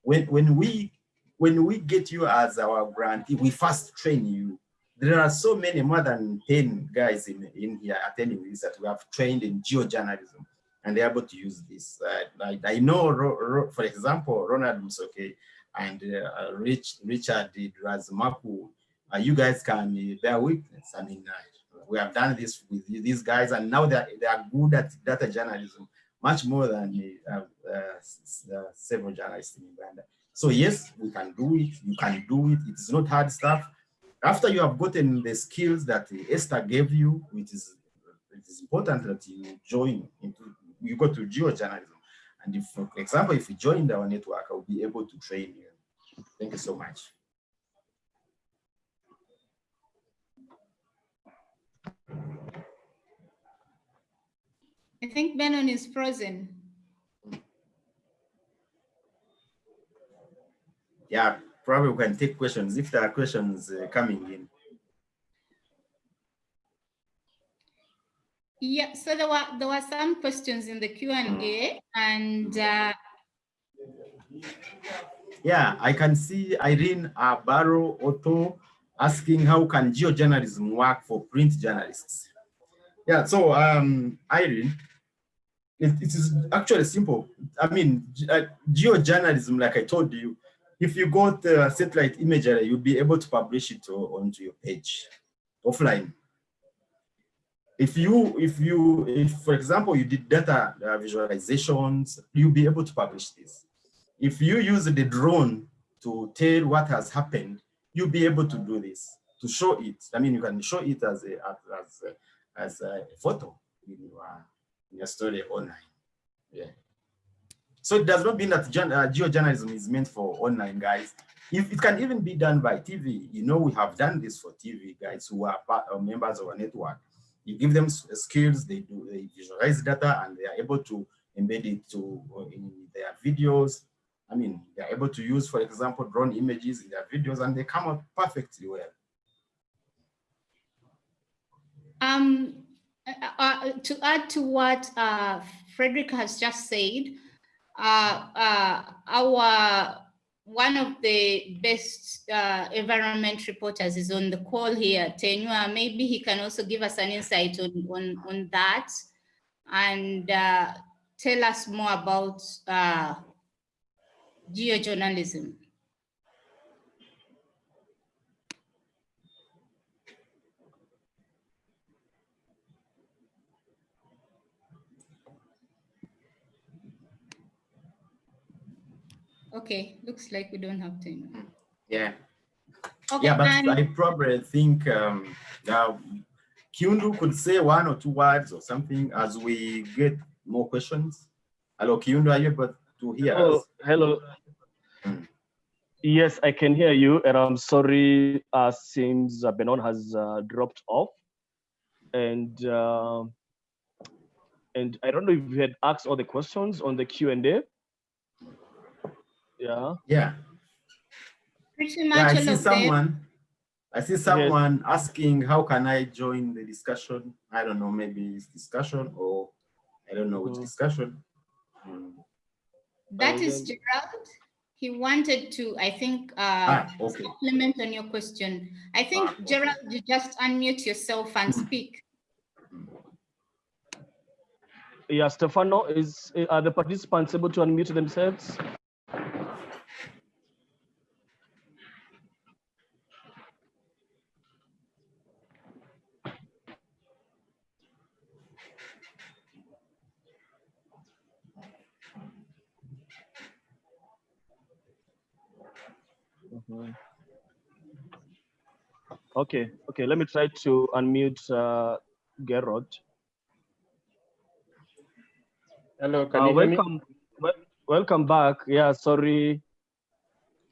When, when we when we get you as our grantee, we first train you. There are so many, more than 10 guys in, in here attending this that we have trained in geojournalism and they're able to use this. Uh, I, I know, Ro, Ro, for example, Ronald Musoke and uh, Rich, Richard Razmaku, uh, you guys can uh, bear witness. I mean, uh, we have done this with these guys and now they're, they are good at data journalism, much more than uh, uh, several journalists in Uganda. So yes, we can do it, you can do it, it's not hard stuff. After you have gotten the skills that Esther gave you, which is it is important that you join into, you go to geojournalism. And if, for example, if you join our network, I'll be able to train you. Thank you so much. I think Benon is frozen. Yeah, probably we can take questions if there are questions uh, coming in. Yeah, so there were there were some questions in the Q and A, and uh, yeah, I can see Irene Abaro Otto asking how can geojournalism work for print journalists. Yeah, so um, Irene, it, it is actually simple. I mean, uh, geojournalism, like I told you, if you got uh, satellite imagery, you'll be able to publish it onto your page offline. If you, if you, if for example, you did data uh, visualizations, you'll be able to publish this. If you use the drone to tell what has happened, you'll be able to do this, to show it. I mean, you can show it as a, as a, as a photo in your, in your story online. Yeah. So it does not mean that uh, geojournalism is meant for online guys. If it can even be done by TV, you know, we have done this for TV guys who are part of members of our network. You give them skills, they do, they visualize data and they are able to embed it to in their videos. I mean, they're able to use, for example, drone images in their videos and they come out perfectly well. Um, uh, uh, to add to what uh, Frederick has just said, uh, uh, our one of the best uh, environment reporters is on the call here, Tenywa. Maybe he can also give us an insight on, on, on that and tell us more about geojournalism. Okay, looks like we don't have time. Yeah. Okay, yeah, but and- I probably think um, uh, Kiundu could say one or two words or something as we get more questions. Hello, Kiundu, are you able to hear Hello, us? hello. Hmm. Yes, I can hear you, and I'm sorry uh, since uh, Benon has uh, dropped off, and uh, and I don't know if you had asked all the questions on the Q and A. Yeah. Yeah, Pretty yeah, much I see of them. someone. I see someone asking, how can I join the discussion? I don't know, maybe it's discussion or I don't know which Hmm. discussion. That And is then- Gerald. He wanted to, I think, uh, Ah, okay. supplement on your question. I think, Ah, okay. Gerald, you just unmute yourself and Hmm. speak. Yeah, Stefano, is are the participants able to unmute themselves? Okay, okay, let me try to unmute uh, Gerard. Hello, can Uh, you hear me? welcome, wel- welcome back. Yeah, sorry.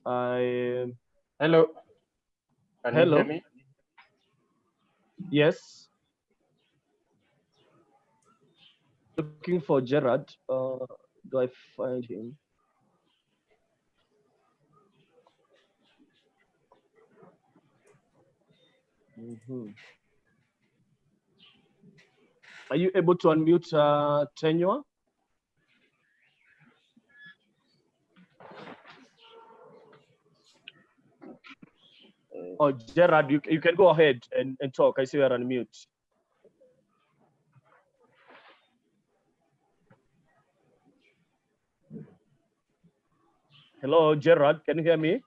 I Hello. Can Hello. you hear me? yes. Looking for Gerard. Uh, do I find him? Mhm. Are you able to unmute uh, Tenywa? Oh, Gerard, you, you can go ahead and, and talk. I see you're on mute. Hello, Gerard, can you hear me?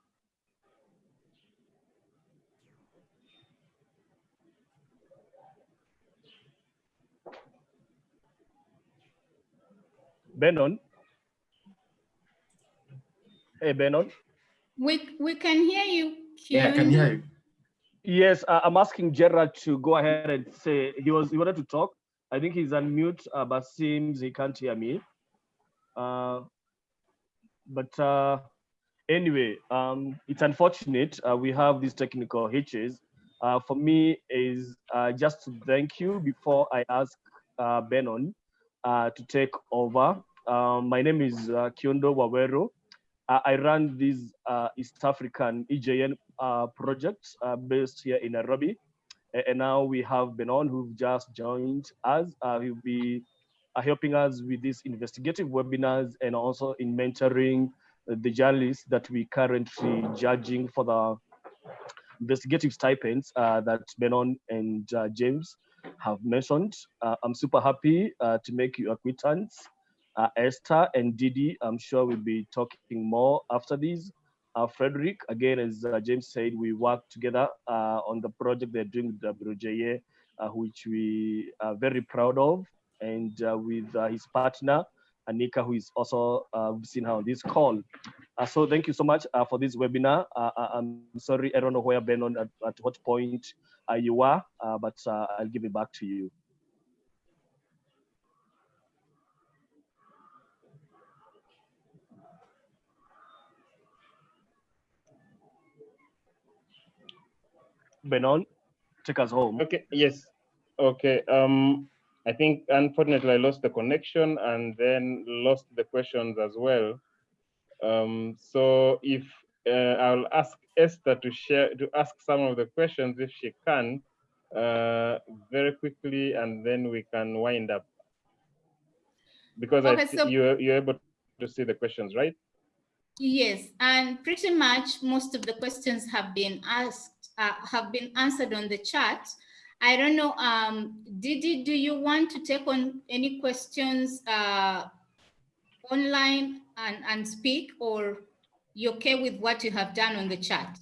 Benon? Hey, Benon? We, we can hear you. Yeah, I can hear you. Yes, uh, I'm asking Gerard to go ahead and say he was he wanted to talk. I think he's on mute, uh, but seems he can't hear me. Uh, but uh, anyway, um, it's unfortunate uh, we have these technical hitches. Uh, for me, is uh, just to thank you before I ask uh, Benon uh, to take over. Um, my name is uh, Kiundu Waweru. Uh, I run this uh, East African EJN uh, project based here in Nairobi. And now we have Benon who've just joined us. He'll be helping us with these investigative webinars and also in mentoring the journalists that we currently judging for the investigative stipends that Benon and James have mentioned. Uh, I'm super happy uh, to make you acquaintance. Uh, Esther and Didi, I'm sure we'll be talking more after this. Uh, Frederick, again, as uh, James said, we work together uh, on the project they're doing with WJA, which we are very proud of, and with his partner, Anika, who is also, uh, seen her on this call. Uh, so thank you so much uh, for this webinar. Uh, I'm sorry, I don't know where Benon at, at what point are, uh, but uh, I'll give it back to you. Benon, take us home. Okay, yes. Okay, um, I think unfortunately I lost the connection and then lost the questions as well. Um, so if uh, I'll ask Esther to share, to ask some of the questions if she can, uh, very quickly, and then we can wind up. Because I, Okay, see so- you're, you're able to see the questions, right? Yes, and pretty much most of the questions have been asked, uh, have been answered on the chat. I don't know, um, Didi, do you want to take on any questions uh, online and, and speak, or you okay with what you have done on the chat?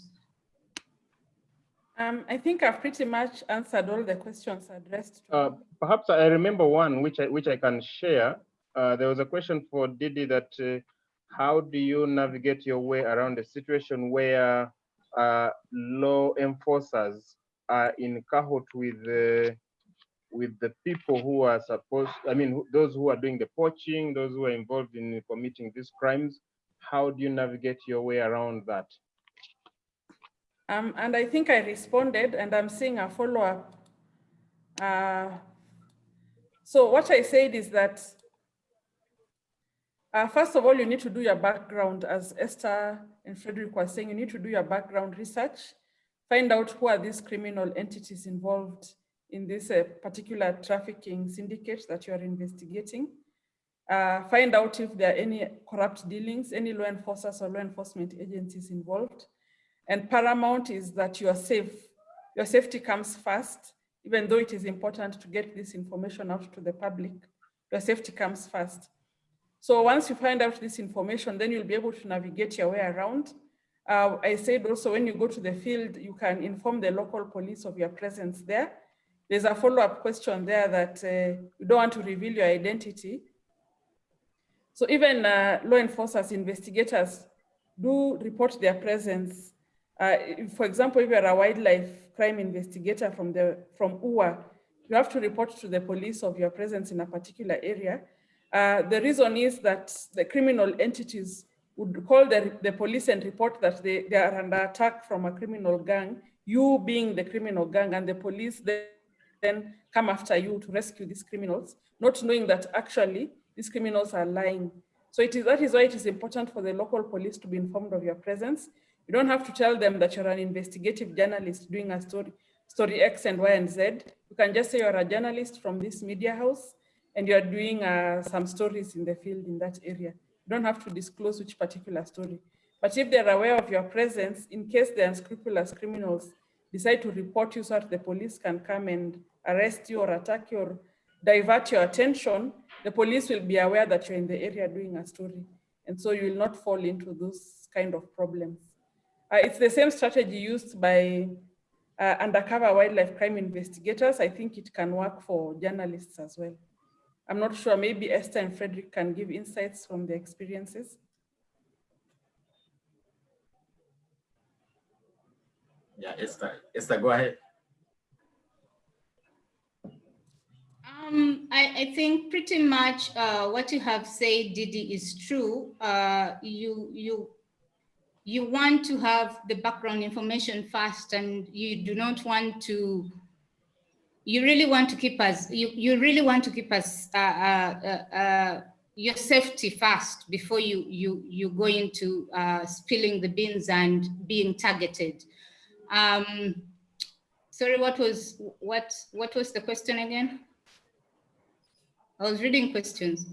Um, I think I've pretty much answered all the questions addressed. Uh, perhaps I remember one which I, which I can share. Uh, there was a question for Didi that uh, how do you navigate your way around a situation where uh, law enforcers are in cahoot with the with the people who are supposed, I mean, those who are doing the poaching, those who are involved in committing these crimes. How do you navigate your way around that? Um, and I think I responded and I'm seeing a follow-up. Uh, so what I said is that, uh, first of all, you need to do your background, as Esther and Frederick were saying, you need to do your background research, find out who are these criminal entities involved in this uh, particular trafficking syndicate that you are investigating. Uh, find out if there are any corrupt dealings, any law enforcers or law enforcement agencies involved. And paramount is that you are safe. Your safety comes first, even though it is important to get this information out to the public. Your safety comes first. So once you find out this information, then you'll be able to navigate your way around. Uh, I said also when you go to the field, you can inform the local police of your presence there. There's a follow-up question there that uh, you don't want to reveal your identity. So even uh, law enforcers, investigators do report their presence. Uh, for example, if you're a wildlife crime investigator from the from UA, you have to report to the police of your presence in a particular area. Uh, the reason is that the criminal entities would call the, the police and report that they, they are under attack from a criminal gang, you being the criminal gang, and the police then then come after you to rescue these criminals, not knowing that actually these criminals are lying. So it is, that is why it is important for the local police to be informed of your presence. You don't have to tell them that you're an investigative journalist doing a story, story X and Y and Z. You can just say you're a journalist from this media house and you're doing uh, some stories in the field in that area. You don't have to disclose which particular story. But if they're aware of your presence, in case the unscrupulous criminals decide to report you so that the police can come and arrest you or attack you or divert your attention, the police will be aware that you're in the area doing a story. And so you will not fall into those kind of problems. Uh, it's the same strategy used by uh, undercover wildlife crime investigators. I think it can work for journalists as well. I'm not sure, maybe Esther and Frederick can give insights from their experiences. Yeah, Esther, Esther, go ahead. Um, I, I think pretty much uh, what you have said, Didi, is true. Uh, you, you, you want to have the background information first and you do not want to, you really want to keep us, you, you really want to keep us, uh, uh, uh, uh your safety first before you, you, you go into spilling the beans and being targeted. Um, sorry, what was, what, what was the question again? I was reading questions.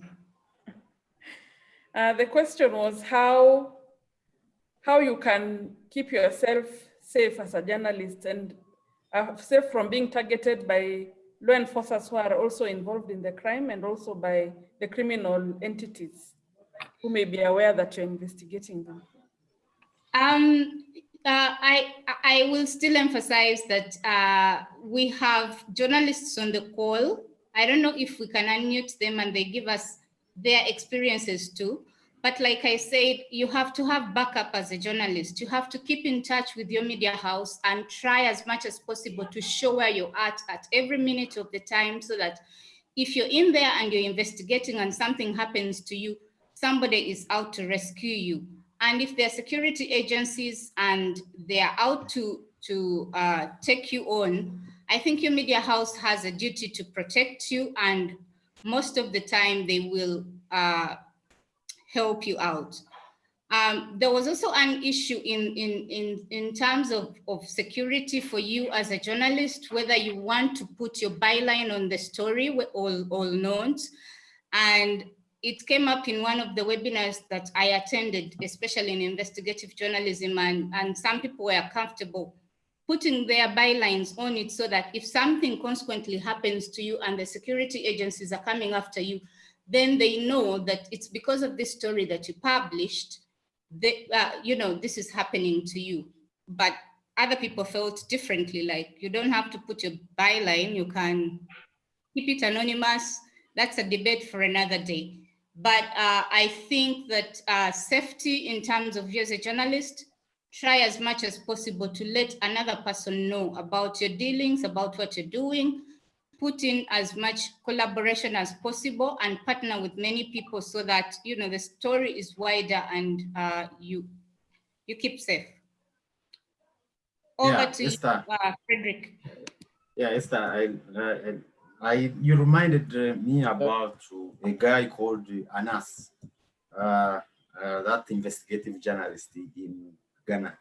Uh, the question was how, how you can keep yourself safe as a journalist and uh, safe from being targeted by law enforcers who are also involved in the crime and also by the criminal entities who may be aware that you're investigating them. Um, uh, I, I will still emphasize that uh, we have journalists on the call I don't know if we can unmute them and they give us their experiences too. But like I said, you have to have backup as a journalist. You have to keep in touch with your media house and try as much as possible to show where you're at at every minute of the time so that if you're in there and you're investigating and something happens to you, somebody is out to rescue you. And if there are security agencies and they are out to, to uh, take you on, I think your media house has a duty to protect you and most of the time they will uh, help you out. Um, there was also an issue in, in, in, in terms of, of security for you as a journalist, whether you want to put your byline on the story with all, notes. And it came up in one of the webinars that I attended, especially in investigative journalism, and, and some people were comfortable putting their bylines on it so that if something consequently happens to you and the security agencies are coming after you, then they know that it's because of this story that you published, that, uh, you know, this is happening to you. But other people felt differently, like you don't have to put your byline, you can keep it anonymous. That's a debate for another day. But uh, I think that uh, safety in terms of you as a journalist, try as much as possible to let another person know about your dealings, about what you're doing, put in as much collaboration as possible and partner with many people so that, you know, the story is wider and uh, you, you keep safe. Over Yeah, to Esther. you, uh, Frederick. Yeah, Esther, I, I, I you reminded uh, me about a guy called Anas, uh, uh, that investigative journalist in Ghana.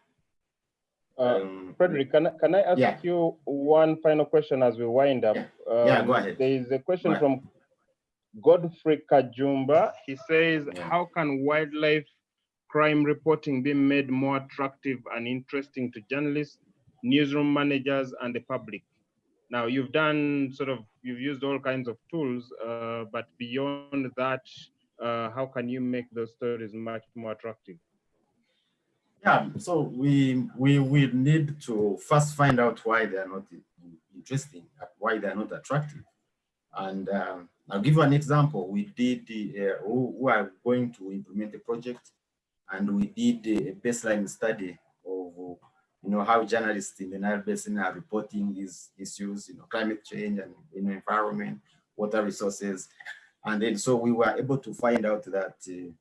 Uh, Um, Frederick, can, I- can I ask Yeah. you one final question as we wind up? Yeah, go Um, ahead. There is a question Go from Godfrey Kajumba. He says, Yeah. how can wildlife crime reporting be made more attractive and interesting to journalists, newsroom managers, and the public? Now, you've done sort of, you've used all kinds of tools, uh, but beyond that, uh, how can you make those stories much more attractive? Yeah, so we we will need to first find out why they are not interesting, why they are not attractive. And um, I'll give you an example. We did the, uh, who, are going to implement a project, and we did a baseline study of you know how journalists in the Nile Basin are reporting these issues, you know, climate change and you know, environment, water resources, and then so we were able to find out that uh,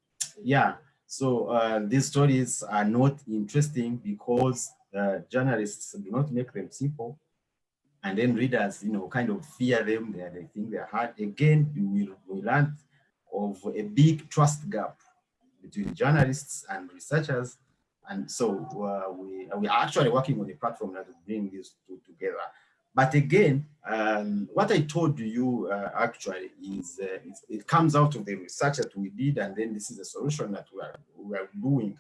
yeah so uh, these stories are not interesting because uh, journalists do not make them simple. And then readers, you know, kind of fear them. They, they think they're hard. Again, we, we learned of a big trust gap between journalists and researchers. And so uh, we, we are actually working on a platform that will bring these two together. But again, um, what I told you uh, actually is uh, it comes out of the research that we did, and then this is a solution that we are, we are doing.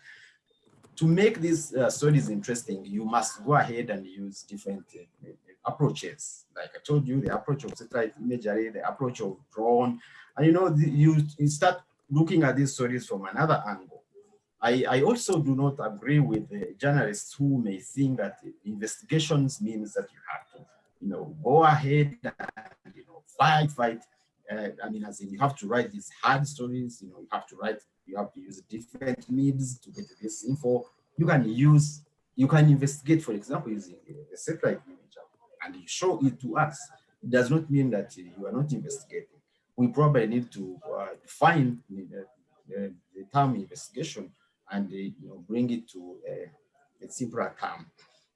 to make these uh, stories interesting, you must go ahead and use different uh, approaches. Like I told you, the approach of satellite imagery, the approach of drone, and you know, the, you, you start looking at these stories from another angle. I, I also do not agree with the journalists who may think that investigations means that you have to, you know, go ahead and, you know, fight, fight. Uh, I mean, as in you have to write these hard stories, you know, you have to write, you have to use different means to get this info. You can use, you can investigate, for example, using a satellite image and you show it to us. It does not mean that you are not investigating. We probably need to uh, define the, the, the term investigation and uh, you know, bring it to a, simpler term.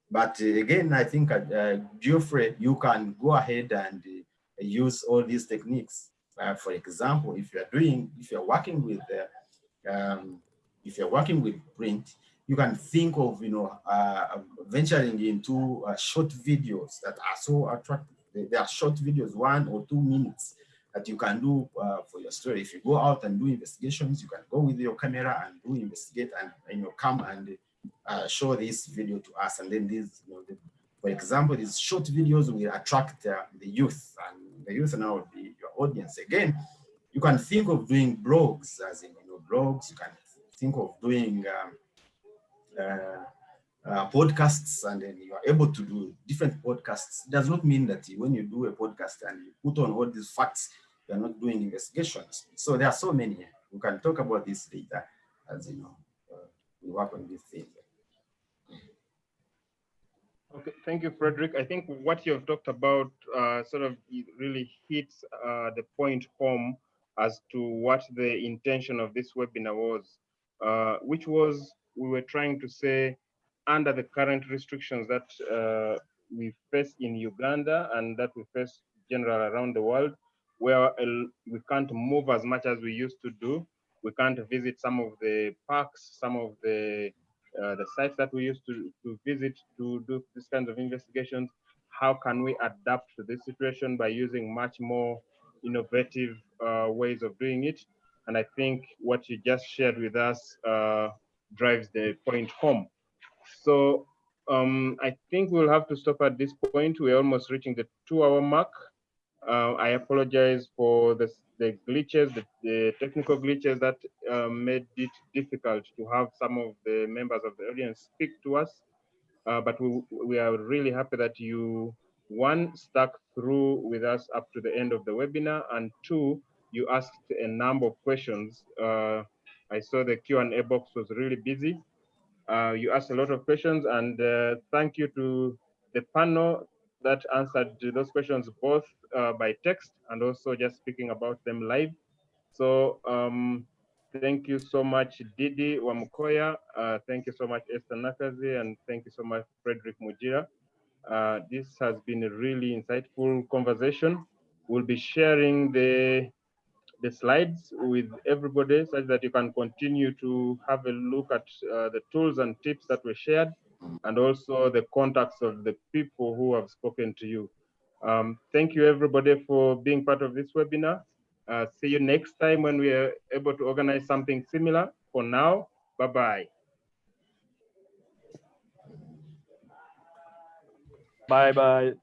But uh, again, I think, uh, Geoffrey, you can go ahead and uh, use all these techniques. Uh, for example, if you're doing, if you're working with, uh, um, if you're working with print, you can think of, you know, uh, venturing into short videos that are so attractive. They, they, are short videos, one or two minutes that you can do for your story. If you go out and do investigations, you can go with your camera and do investigate and, and you know, come and uh, show this video to us. And then these, you know, the, for example, these short videos will attract uh, the youth and the youth now will be your audience. Again, you can think of doing blogs as in, you know, blogs, you can think of doing um, uh, uh, podcasts and then you are able to do different podcasts. It does not mean that when you do a podcast and you put on all these facts, you're not doing investigations. So there are so many. We can talk about this later as you know, uh, we work on these things. Okay, thank you, Frederick. I think what you've talked about uh, sort of really hits uh, the point home as to what the intention of this webinar was, uh, which was we were trying to say under the current restrictions that uh, we face in Uganda and that we face general around the world, where we can't move as much as we used to do. We can't visit some of the parks, some of the uh, the sites that we used to, to visit to do this kind of investigations. How can we adapt to this situation by using much more innovative uh, ways of doing it? And I think what you just shared with us uh, drives the point home. So um, I think we'll have to stop at this point. We're almost reaching the two hour mark. Uh, I apologize for the, the glitches, the, the, technical glitches that uh, made it difficult to have some of the members of the audience speak to us. Uh, but we, we are really happy that you, one, stuck through with us up to the end of the webinar, and two, you asked a number of questions. Uh, I saw the Q&A box was really busy. Uh, you asked a lot of questions, and uh, thank you to the panel that answered those questions both uh, by text and also just speaking about them live. So um, thank you so much, Didi Wamukoya. Uh, thank you so much, Esther Nakkazi, and thank you so much, Frederick Mugira. Uh, this has been a really insightful conversation. We'll be sharing the the slides with everybody such that you can continue to have a look at uh, the tools and tips that were shared and also the contacts of the people who have spoken to you. Um, thank you everybody for being part of this webinar. Uh, see you next time when we are able to organize something similar. For now, bye-bye. Bye-bye.